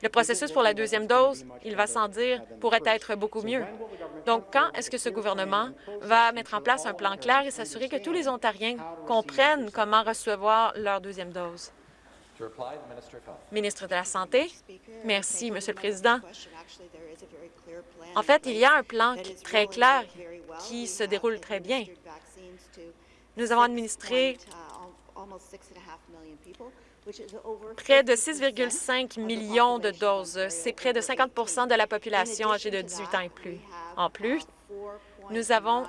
Le processus pour la deuxième dose, il va sans dire, pourrait être beaucoup mieux. Donc, quand est-ce que ce gouvernement va mettre en place un plan clair et s'assurer que tous les Ontariens comprennent comment recevoir leur deuxième dose? Ministre de la Santé. Merci, Monsieur le Président. En fait, il y a un plan très clair qui se déroule très bien. Nous avons administré près de 6,5 millions de doses. C'est près de 50% de la population âgée de 18 ans et plus. En plus, nous avons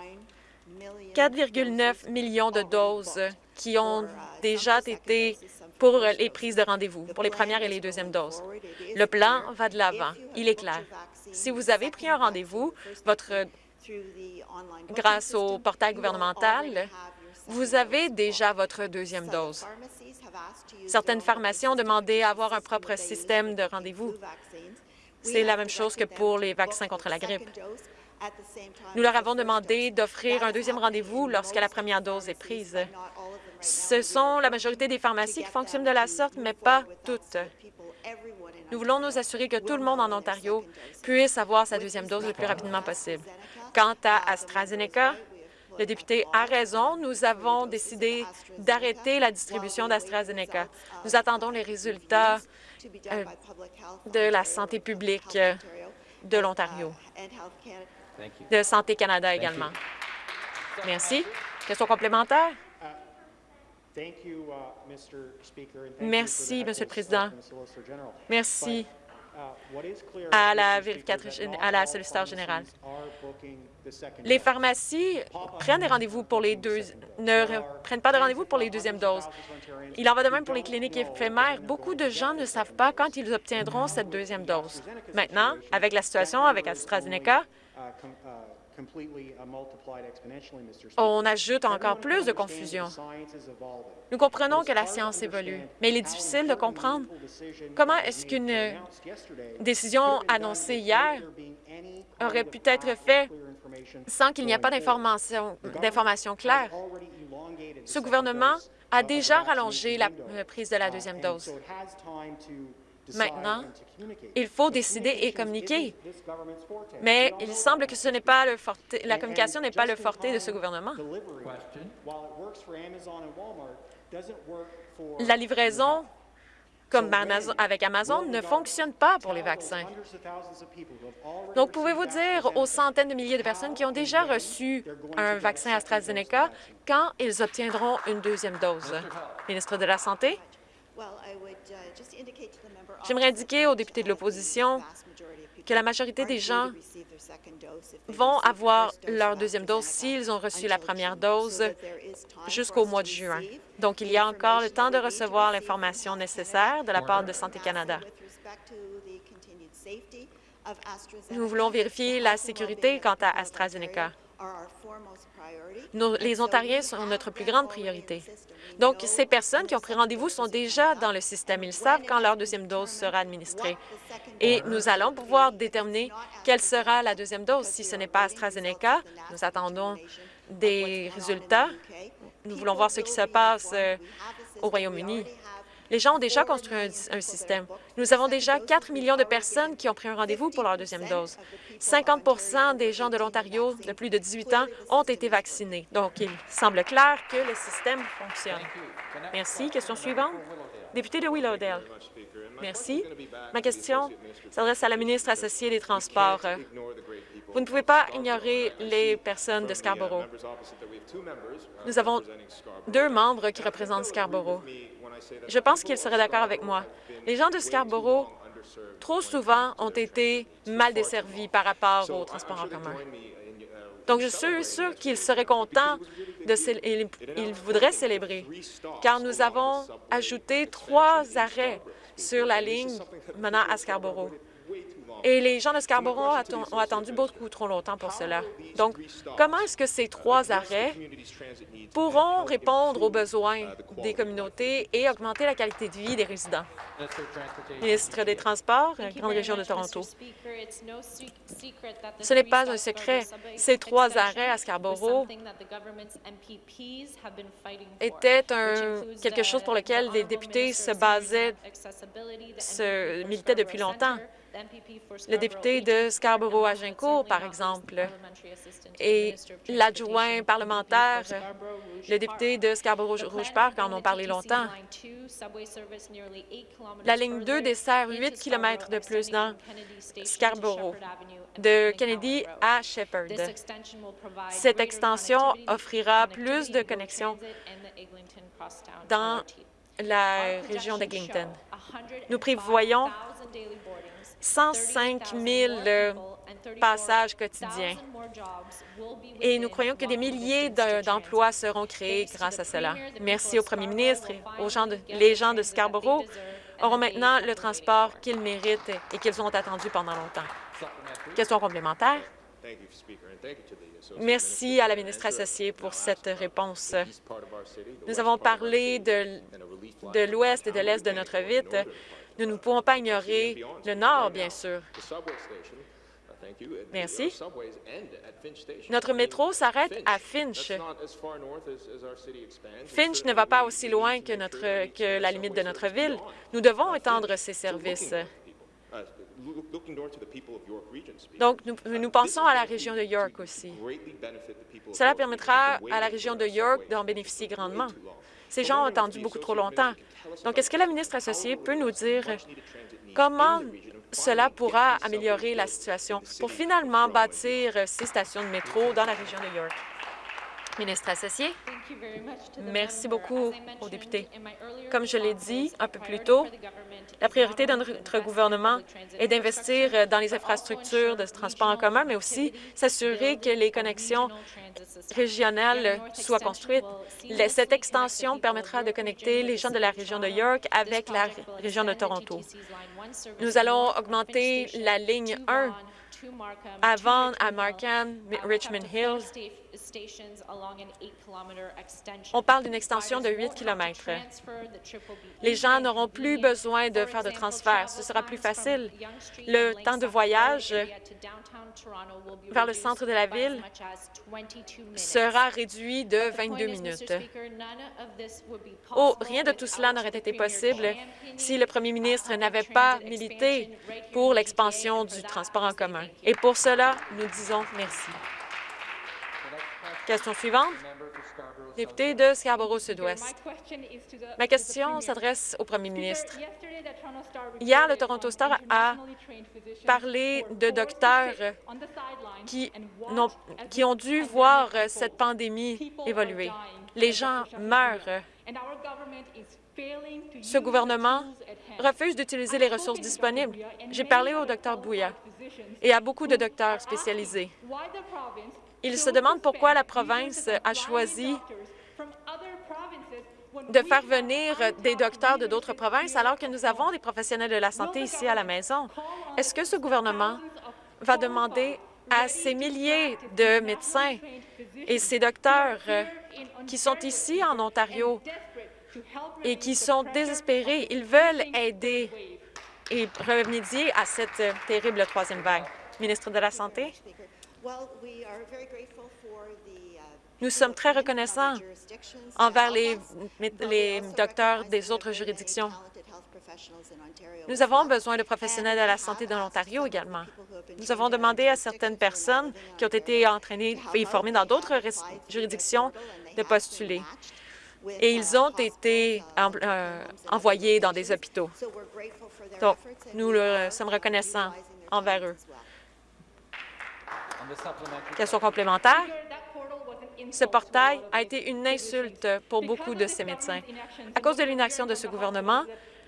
4,9 millions de doses qui ont déjà été pour les prises de rendez-vous, pour les premières et les deuxièmes doses. Le plan va de l'avant. Il est clair. Si vous avez pris un rendez-vous, votre grâce au portail gouvernemental, vous avez déjà votre deuxième dose. Certaines pharmacies ont demandé à avoir un propre système de rendez-vous. C'est la même chose que pour les vaccins contre la grippe. Nous leur avons demandé d'offrir un deuxième rendez-vous lorsque la première dose est prise. Ce sont la majorité des pharmacies qui fonctionnent de la sorte, mais pas toutes. Nous voulons nous assurer que tout le monde en Ontario puisse avoir sa deuxième dose le plus rapidement possible. Quant à AstraZeneca, le député a raison. Nous avons décidé d'arrêter la distribution d'AstraZeneca. Nous attendons les résultats euh, de la santé publique euh, de l'Ontario, de Santé Canada également. Merci. Question complémentaire? Merci, Monsieur le Président. Merci à la vérificatrice, à la solliciteur générale. Les pharmacies prennent des rendez-vous pour les deux, ne prennent pas de rendez-vous pour les deuxièmes doses. Il en va de même pour les cliniques éphémères. Beaucoup de gens ne savent pas quand ils obtiendront cette deuxième dose. Maintenant, avec la situation avec AstraZeneca, on ajoute encore plus de confusion. Nous comprenons que la science évolue, mais il est difficile de comprendre comment est-ce qu'une décision annoncée hier aurait pu être faite sans qu'il n'y ait pas d'informations claires. Ce gouvernement a déjà rallongé la prise de la deuxième dose. Maintenant, il faut décider et communiquer. Mais il semble que ce n'est pas le la communication n'est pas le forté de ce gouvernement. La livraison comme avec Amazon ne fonctionne pas pour les vaccins. Donc, pouvez-vous dire aux centaines de milliers de personnes qui ont déjà reçu un vaccin AstraZeneca quand ils obtiendront une deuxième dose? Ministre de la Santé? J'aimerais indiquer aux députés de l'opposition que la majorité des gens vont avoir leur deuxième dose s'ils ont reçu la première dose jusqu'au mois de juin. Donc, il y a encore le temps de recevoir l'information nécessaire de la part de Santé Canada. Nous voulons vérifier la sécurité quant à AstraZeneca. Les Ontariens sont notre plus grande priorité. Donc, ces personnes qui ont pris rendez-vous sont déjà dans le système. Ils savent quand leur deuxième dose sera administrée. Et nous allons pouvoir déterminer quelle sera la deuxième dose. Si ce n'est pas AstraZeneca, nous attendons des résultats. Nous voulons voir ce qui se passe euh, au Royaume-Uni. Les gens ont déjà construit un, système. Nous avons déjà 4 millions de personnes qui ont pris un rendez-vous pour leur deuxième dose. 50% des gens de l'Ontario de plus de 18 ans ont été vaccinés. Donc, il semble clair que le système fonctionne. Merci. Question suivante. Député de Willowdale. Merci. Ma question s'adresse à la ministre associée des Transports. Vous ne pouvez pas ignorer les personnes de Scarborough. Nous avons deux membres qui représentent Scarborough. Je pense qu'ils seraient d'accord avec moi. Les gens de Scarborough, trop souvent, ont été mal desservis par rapport au transport en commun. Donc, je suis sûr qu'ils seraient contents, de ils voudraient célébrer, car nous avons ajouté trois arrêts sur la ligne menant à Scarborough. Et les gens de Scarborough ont attendu beaucoup trop longtemps pour cela. Donc, comment est-ce que ces trois arrêts pourront répondre aux besoins des communautés et augmenter la qualité de vie des résidents? Ministre des Transports, Grande Région de Toronto. Ce n'est pas un secret. Ces trois arrêts à Scarborough étaient un, quelque chose pour lequel les députés se basaient, se militaient depuis longtemps le député de Scarborough-Agincourt, par exemple, et l'adjoint parlementaire, le député de Scarborough-Rouge-Park en ont parlé longtemps. La ligne 2 dessert 8 km de plus dans Scarborough, de Kennedy à Shepherd. Cette extension offrira plus de connexions dans la région d'Eglinton. Nous prévoyons 105 000 passages quotidiens. Et nous croyons que des milliers d'emplois seront créés grâce à cela. Merci au premier ministre et aux gens de, les gens de Scarborough auront maintenant le transport qu'ils méritent et qu'ils ont attendu pendant longtemps. Question complémentaire? Merci à la ministre associée pour cette réponse. Nous avons parlé de l'ouest et de l'est de notre ville. Nous ne pouvons pas ignorer le Nord, bien sûr. Merci. Notre métro s'arrête à Finch. Finch ne va pas aussi loin que, notre, que la limite de notre ville. Nous devons étendre ces services. Donc, nous, nous, pensons à la région de York aussi. Cela permettra à la région de York d'en bénéficier grandement. Ces gens ont attendu beaucoup trop longtemps. Donc, est-ce que la ministre associée peut nous dire comment cela pourra améliorer la situation pour finalement bâtir ces stations de métro dans la région de York? Ministre associé. Merci beaucoup aux députés. Comme je l'ai dit un peu plus tôt, la priorité de notre gouvernement est d'investir dans les infrastructures de transport en commun, mais aussi s'assurer que les connexions régionales soient construites. Cette extension permettra de connecter les gens de la région de York avec la région de Toronto. Nous allons augmenter la ligne 1 avant à Markham, Richmond Hill. On parle d'une extension de 8 km. Les gens n'auront plus besoin de faire de transfert. Ce sera plus facile. Le temps de voyage vers le centre de la ville sera réduit de 22 minutes. Oh, rien de tout cela n'aurait été possible si le premier ministre n'avait pas milité pour l'expansion du transport en commun. Et pour cela, nous disons merci. Question suivante. Député de Scarborough-Sud-Ouest. Ma question s'adresse au premier ministre. Hier, le Toronto Star a parlé de docteurs qui, ont, dû voir cette pandémie évoluer. Les gens meurent. Ce gouvernement refuse d'utiliser les ressources disponibles. J'ai parlé au docteur Bouya et à beaucoup de docteurs spécialisés. Ils se demandent pourquoi la province a choisi de faire venir des docteurs de d'autres provinces alors que nous avons des professionnels de la santé ici à la maison. Est-ce que ce gouvernement va demander à ces milliers de médecins et ces docteurs qui sont ici en Ontario et qui sont désespérés, ils veulent aider et remédier à cette terrible troisième vague? Ministre de la Santé? Nous sommes très reconnaissants envers les, les docteurs des autres juridictions. Nous avons besoin de professionnels de la santé de l'Ontario également. Nous avons demandé à certaines personnes qui ont été entraînées et formées dans d'autres juridictions de postuler. Et ils ont été euh, envoyés dans des hôpitaux. Donc, nous leur sommes reconnaissants envers eux. Question complémentaire. Ce portail a été une insulte pour beaucoup de ces médecins. À cause de l'inaction de ce gouvernement,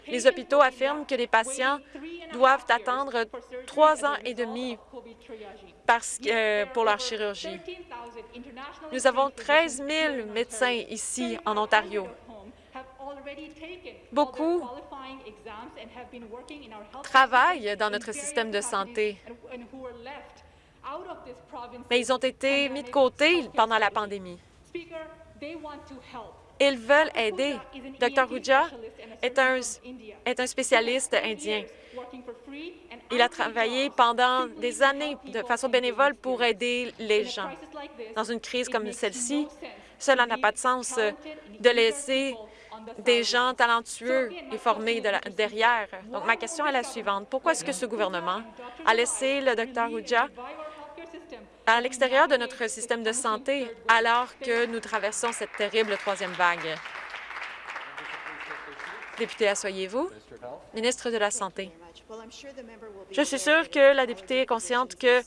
les hôpitaux affirment que les patients doivent attendre trois ans et demi parce pour leur chirurgie. Nous avons 13 000 médecins ici en Ontario. Beaucoup travaillent dans notre système de santé, mais ils ont été mis de côté pendant la pandémie. Ils veulent aider. Dr. Huja est un, est un spécialiste indien. Il a travaillé pendant des années de façon bénévole pour aider les gens. Dans une crise comme celle-ci, cela n'a pas de sens de laisser des gens talentueux et formés derrière. Donc, ma question est la suivante. Pourquoi est-ce que ce gouvernement a laissé le Dr. Huja à l'extérieur de notre système de santé alors que nous traversons cette terrible troisième vague. Député, asseyez-vous. Ministre de la Santé. Je suis sûre que la députée est consciente que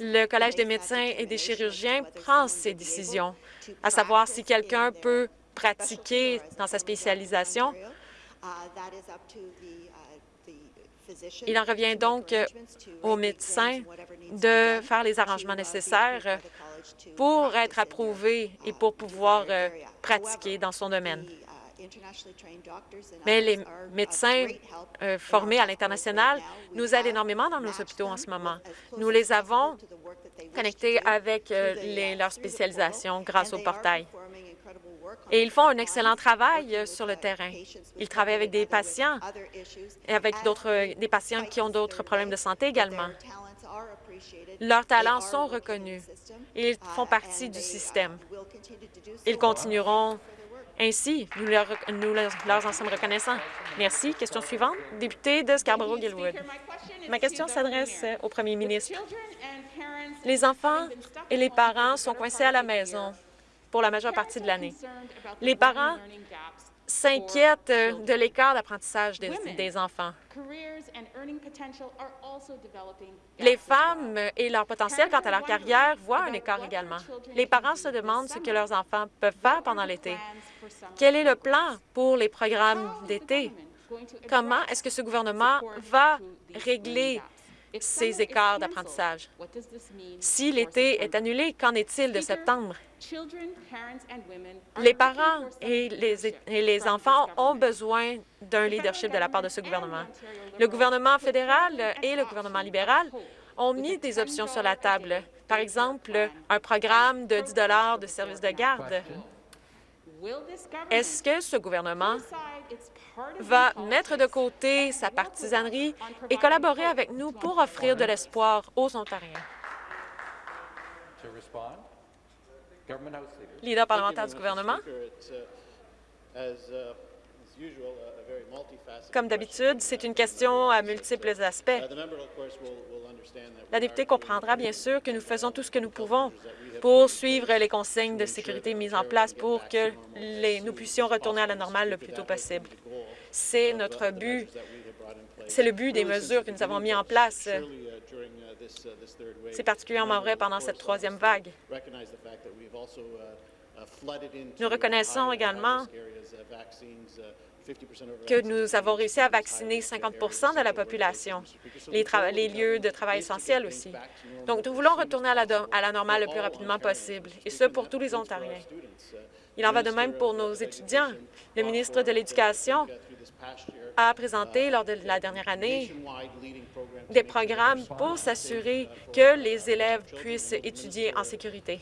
le Collège des médecins et des chirurgiens prend ces décisions, à savoir si quelqu'un peut pratiquer dans sa spécialisation il en revient donc aux médecins de faire les arrangements nécessaires pour être approuvés et pour pouvoir euh, pratiquer dans son domaine. Mais les médecins euh, formés à l'international nous aident énormément dans nos hôpitaux en ce moment. Nous les avons connectés avec euh, leur spécialisation grâce au portail. Et ils font un excellent travail euh, sur le terrain. Ils travaillent avec des patients et avec d'autres des patients qui ont d'autres problèmes de santé également. Leurs talents sont reconnus et ils font partie du système. Ils continueront ainsi. Nous leur, nous leur en sommes reconnaissants. Merci. Question suivante. Député de Scarborough-Gilwood. Ma question s'adresse au premier ministre. Les enfants et les parents sont coincés à la maison pour la majeure partie de l'année. Les parents s'inquiètent de l'écart d'apprentissage des, enfants. Les femmes et leur potentiel quant à leur carrière voient un écart également. Les parents se demandent ce que leurs enfants peuvent faire pendant l'été. Quel est le plan pour les programmes d'été? Comment est-ce que ce gouvernement va régler ces écarts d'apprentissage? Si l'été est annulé, qu'en est-il de septembre? Les parents et les, enfants ont besoin d'un leadership de la part de ce gouvernement. Le gouvernement fédéral et le gouvernement libéral ont mis des options sur la table. Par exemple, un programme de 10 de service de garde. Est-ce que ce gouvernement va mettre de côté sa partisanerie et collaborer avec nous pour offrir de l'espoir aux Ontariens? Leader parlementaire du gouvernement? Comme d'habitude, c'est une question à multiples aspects. La députée comprendra bien sûr que nous faisons tout ce que nous pouvons pour suivre les consignes de sécurité mises en place pour que nous puissions retourner à la normale le plus tôt possible. C'est notre but. C'est le but des mesures que nous avons mises en place c'est particulièrement vrai pendant cette troisième vague. Nous reconnaissons également que nous avons réussi à vacciner 50 de la population, les, lieux de travail essentiels aussi. Donc, nous voulons retourner à la, à la normale le plus rapidement possible, et ce pour tous les Ontariens. Il en va de même pour nos étudiants. Le ministre de l'Éducation a présenté lors de la dernière année des programmes pour s'assurer que les élèves puissent étudier en sécurité.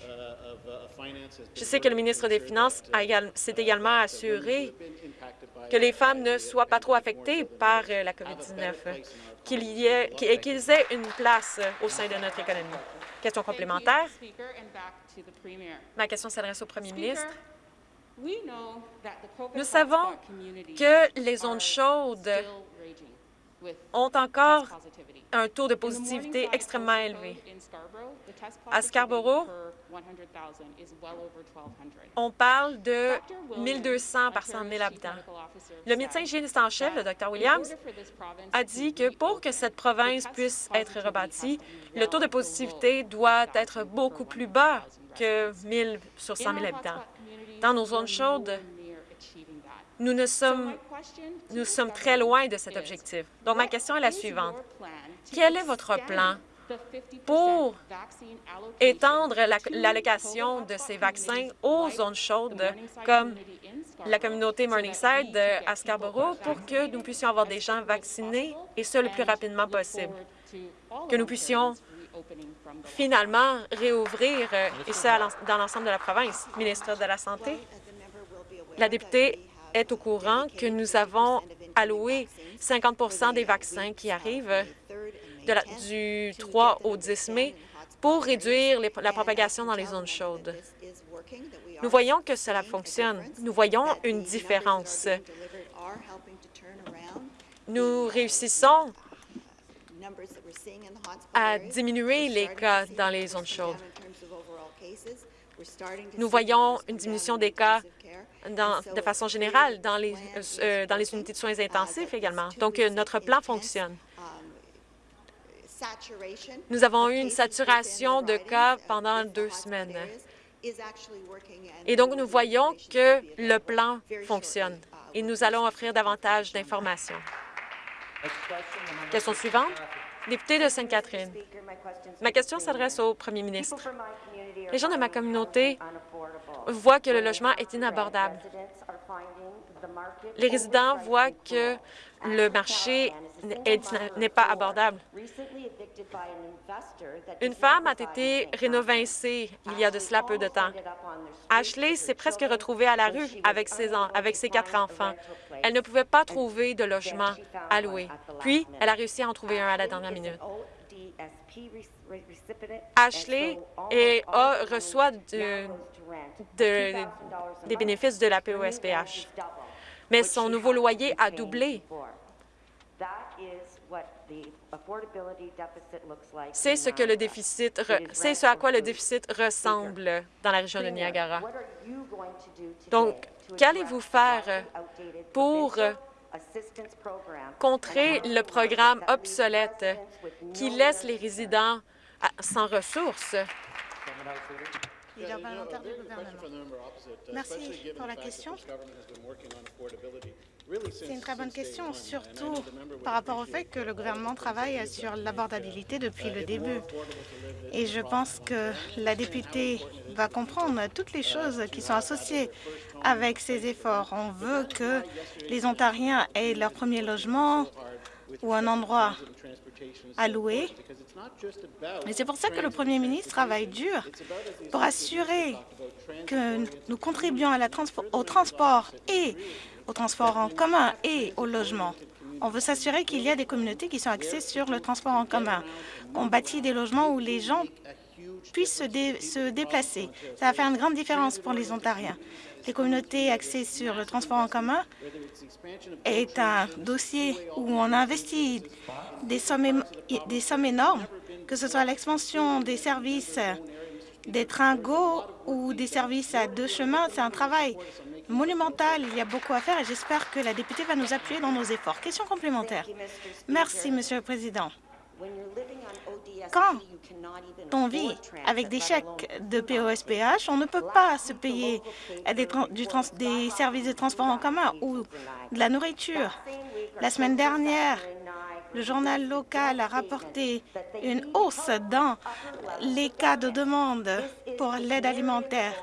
Je sais que le ministre des Finances s'est également assuré que les femmes ne soient pas trop affectées par euh, la COVID-19 et qu'ils aient une place au sein de notre économie. Question complémentaire? Ma question s'adresse au premier ministre. Nous savons que les zones chaudes ont encore un taux de positivité extrêmement élevé. À Scarborough, on parle de 1 200 par 100 000 habitants. Le médecin hygiéniste en chef, le Dr Williams, a dit que pour que cette province puisse être rebâtie, le taux de positivité doit être beaucoup plus bas que 1 000 sur 100 000 habitants. Dans nos zones chaudes, nous, ne sommes, nous sommes très loin de cet objectif. Donc, ma question est la suivante. Quel est votre plan pour étendre l'allocation de ces vaccins aux zones chaudes comme la communauté Morningside à Scarborough pour que nous puissions avoir des gens vaccinés et ce le plus rapidement possible, que nous puissions finalement réouvrir et ça dans l'ensemble de la province. Ministre de la Santé, la députée est au courant que nous avons alloué 50% des vaccins qui arrivent du 3 au 10 mai pour réduire la propagation dans les zones chaudes. Nous voyons que cela fonctionne. Nous voyons une différence. Nous réussissons à diminuer les cas dans les zones chaudes. Nous voyons une diminution des cas de façon générale dans les, euh, dans les unités de soins intensifs également. Donc, euh, notre plan fonctionne. Nous avons eu une saturation de cas pendant deux semaines. Et donc, nous voyons que le plan fonctionne et nous allons offrir davantage d'informations. Question suivante. Député de Sainte-Catherine. Ma question s'adresse au premier ministre. Les gens de ma communauté voient que le logement est inabordable. Les résidents voient que le marché n'est pas abordable. Une femme a été rénovincée il y a de cela peu de temps. Ashley s'est presque retrouvée à la rue avec ses, avec ses quatre enfants. Elle ne pouvait pas trouver de logement à louer. Puis, elle a réussi à en trouver un à la dernière minute. Ashley reçoit des bénéfices de la POSPH, mais son nouveau loyer a doublé. C'est ce que le déficit, c'est ce à quoi le déficit ressemble dans la région de Niagara. Donc, qu'allez-vous faire pour contrer le programme obsolète qui laisse les résidents sans ressources? Merci pour la question. C'est une très bonne question, surtout par rapport au fait que le gouvernement travaille sur l'abordabilité depuis le début. Et je pense que la députée va comprendre toutes les choses qui sont associées avec ces efforts. On veut que les Ontariens aient leur premier logement ou un endroit à louer. Et c'est pour ça que le premier ministre travaille dur pour assurer que nous contribuons au transport et au transport en commun et au logement. On veut s'assurer qu'il y a des communautés qui sont axées sur le transport en commun, qu'on bâtit des logements où les gens puissent se, déplacer. Ça va faire une grande différence pour les Ontariens. Les communautés axées sur le transport en commun est un dossier où on a investi des sommes, des sommes énormes, que ce soit l'expansion des services des trains GO ou des services à deux chemins. C'est un travail monumental. Il y a beaucoup à faire et j'espère que la députée va nous appuyer dans nos efforts. Question complémentaire. Merci, Monsieur le Président. Quand on vit avec des chèques de POSPH, on ne peut pas se payer des, des services de transport en commun ou de la nourriture. La semaine dernière, le journal local a rapporté une hausse dans les cas de demande pour l'aide alimentaire.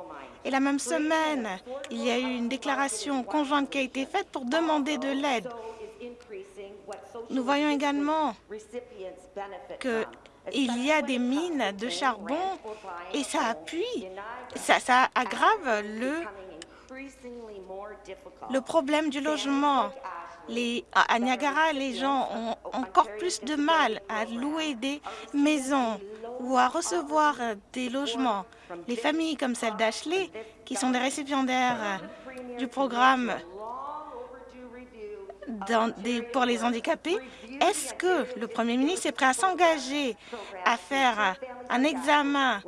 Et la même semaine, il y a eu une déclaration conjointe qui a été faite pour demander de l'aide. Nous voyons également qu'il y a des mines de charbon et ça appuie, ça, ça aggrave le, le problème du logement. Les, à Niagara, les gens ont encore plus de mal à louer des maisons ou à recevoir des logements. Les familles comme celle d'Ashley, qui sont des récipiendaires du programme pour les handicapés. Est-ce que le premier ministre est prêt à s'engager à faire un examen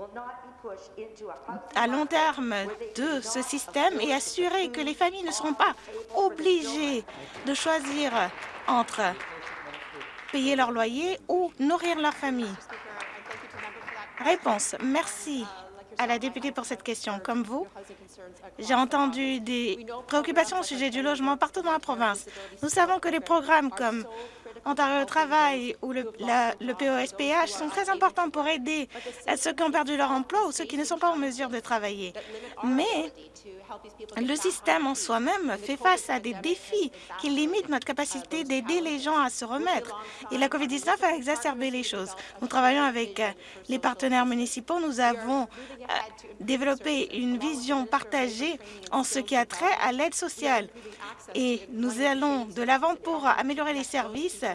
à long terme de ce système et assurer que les familles ne seront pas obligées de choisir entre payer leur loyer ou nourrir leur famille? Réponse. Merci à la députée pour cette question. Comme vous, j'ai entendu des préoccupations au sujet du logement partout dans la province. Nous savons que les programmes comme Ontario Travail ou le, POSPH sont très importants pour aider ceux qui ont perdu leur emploi ou ceux qui ne sont pas en mesure de travailler. Mais le système en soi-même fait face à des défis qui limitent notre capacité d'aider les gens à se remettre. Et la COVID-19 a exacerbé les choses. Nous travaillons avec les partenaires municipaux. Nous avons euh, développé une vision partagée en ce qui a trait à l'aide sociale. Et nous allons de l'avant pour améliorer les services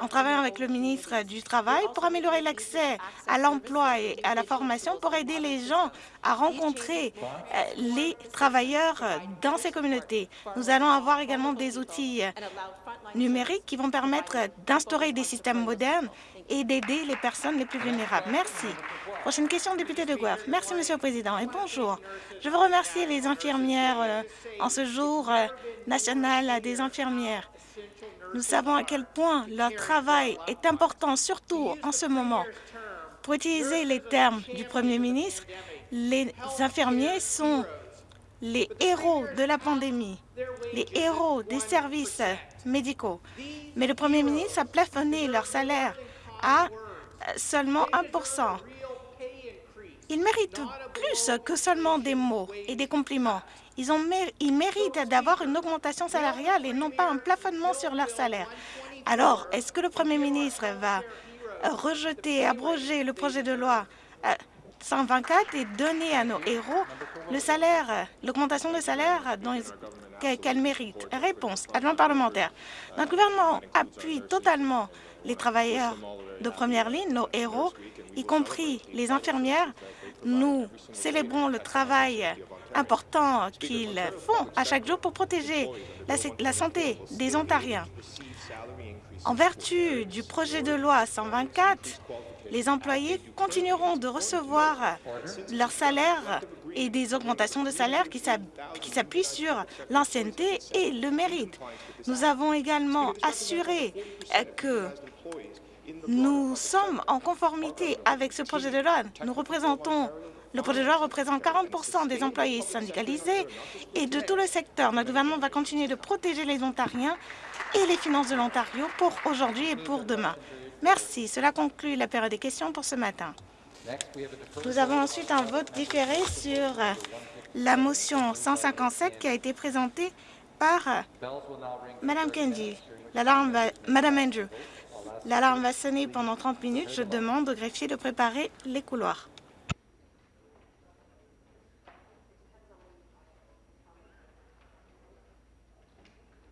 en travaillant avec le ministre du Travail pour améliorer l'accès à l'emploi et à la formation pour aider les gens à rencontrer euh, les travailleurs dans ces communautés. Nous allons avoir également des outils euh, numériques qui vont permettre d'instaurer des systèmes modernes et d'aider les personnes les plus vulnérables. Merci. Prochaine question, député de Guelph. Merci, Monsieur le Président, et bonjour. Je veux remercier les infirmières euh, en ce jour national des infirmières. Nous savons à quel point leur travail est important, surtout en ce moment. Pour utiliser les termes du Premier ministre, les infirmiers sont les héros de la pandémie, les héros des services médicaux. Mais le Premier ministre a plafonné leur salaire à seulement 1% Ils méritent plus que seulement des mots et des compliments. Ils, méritent d'avoir une augmentation salariale et non pas un plafonnement sur leur salaire. Alors, est-ce que le Premier ministre va rejeter, abroger le projet de loi 124 euh, et donner à nos héros salaire, l'augmentation de salaire qu'elles méritent Réponse, adjoint parlementaire. Notre gouvernement appuie totalement les travailleurs de première ligne, nos héros, y compris les infirmières. Nous célébrons le travail important qu'ils font à chaque jour pour protéger la, santé des Ontariens. En vertu du projet de loi 124, les employés continueront de recevoir leur salaire et des augmentations de salaire qui s'appuient sur l'ancienneté et le mérite. Nous avons également assuré que nous sommes en conformité avec ce projet de loi. Nous représentons le projet de loi représente 40% des employés syndicalisés et de tout le secteur. Notre gouvernement va continuer de protéger les Ontariens et les finances de l'Ontario pour aujourd'hui et pour demain. Merci. Cela conclut la période des questions pour ce matin. Nous avons ensuite un vote différé sur la motion 157 qui a été présentée par Kendi. Madame Andrew, l'alarme va sonner pendant 30 minutes. Je demande au greffier de préparer les couloirs.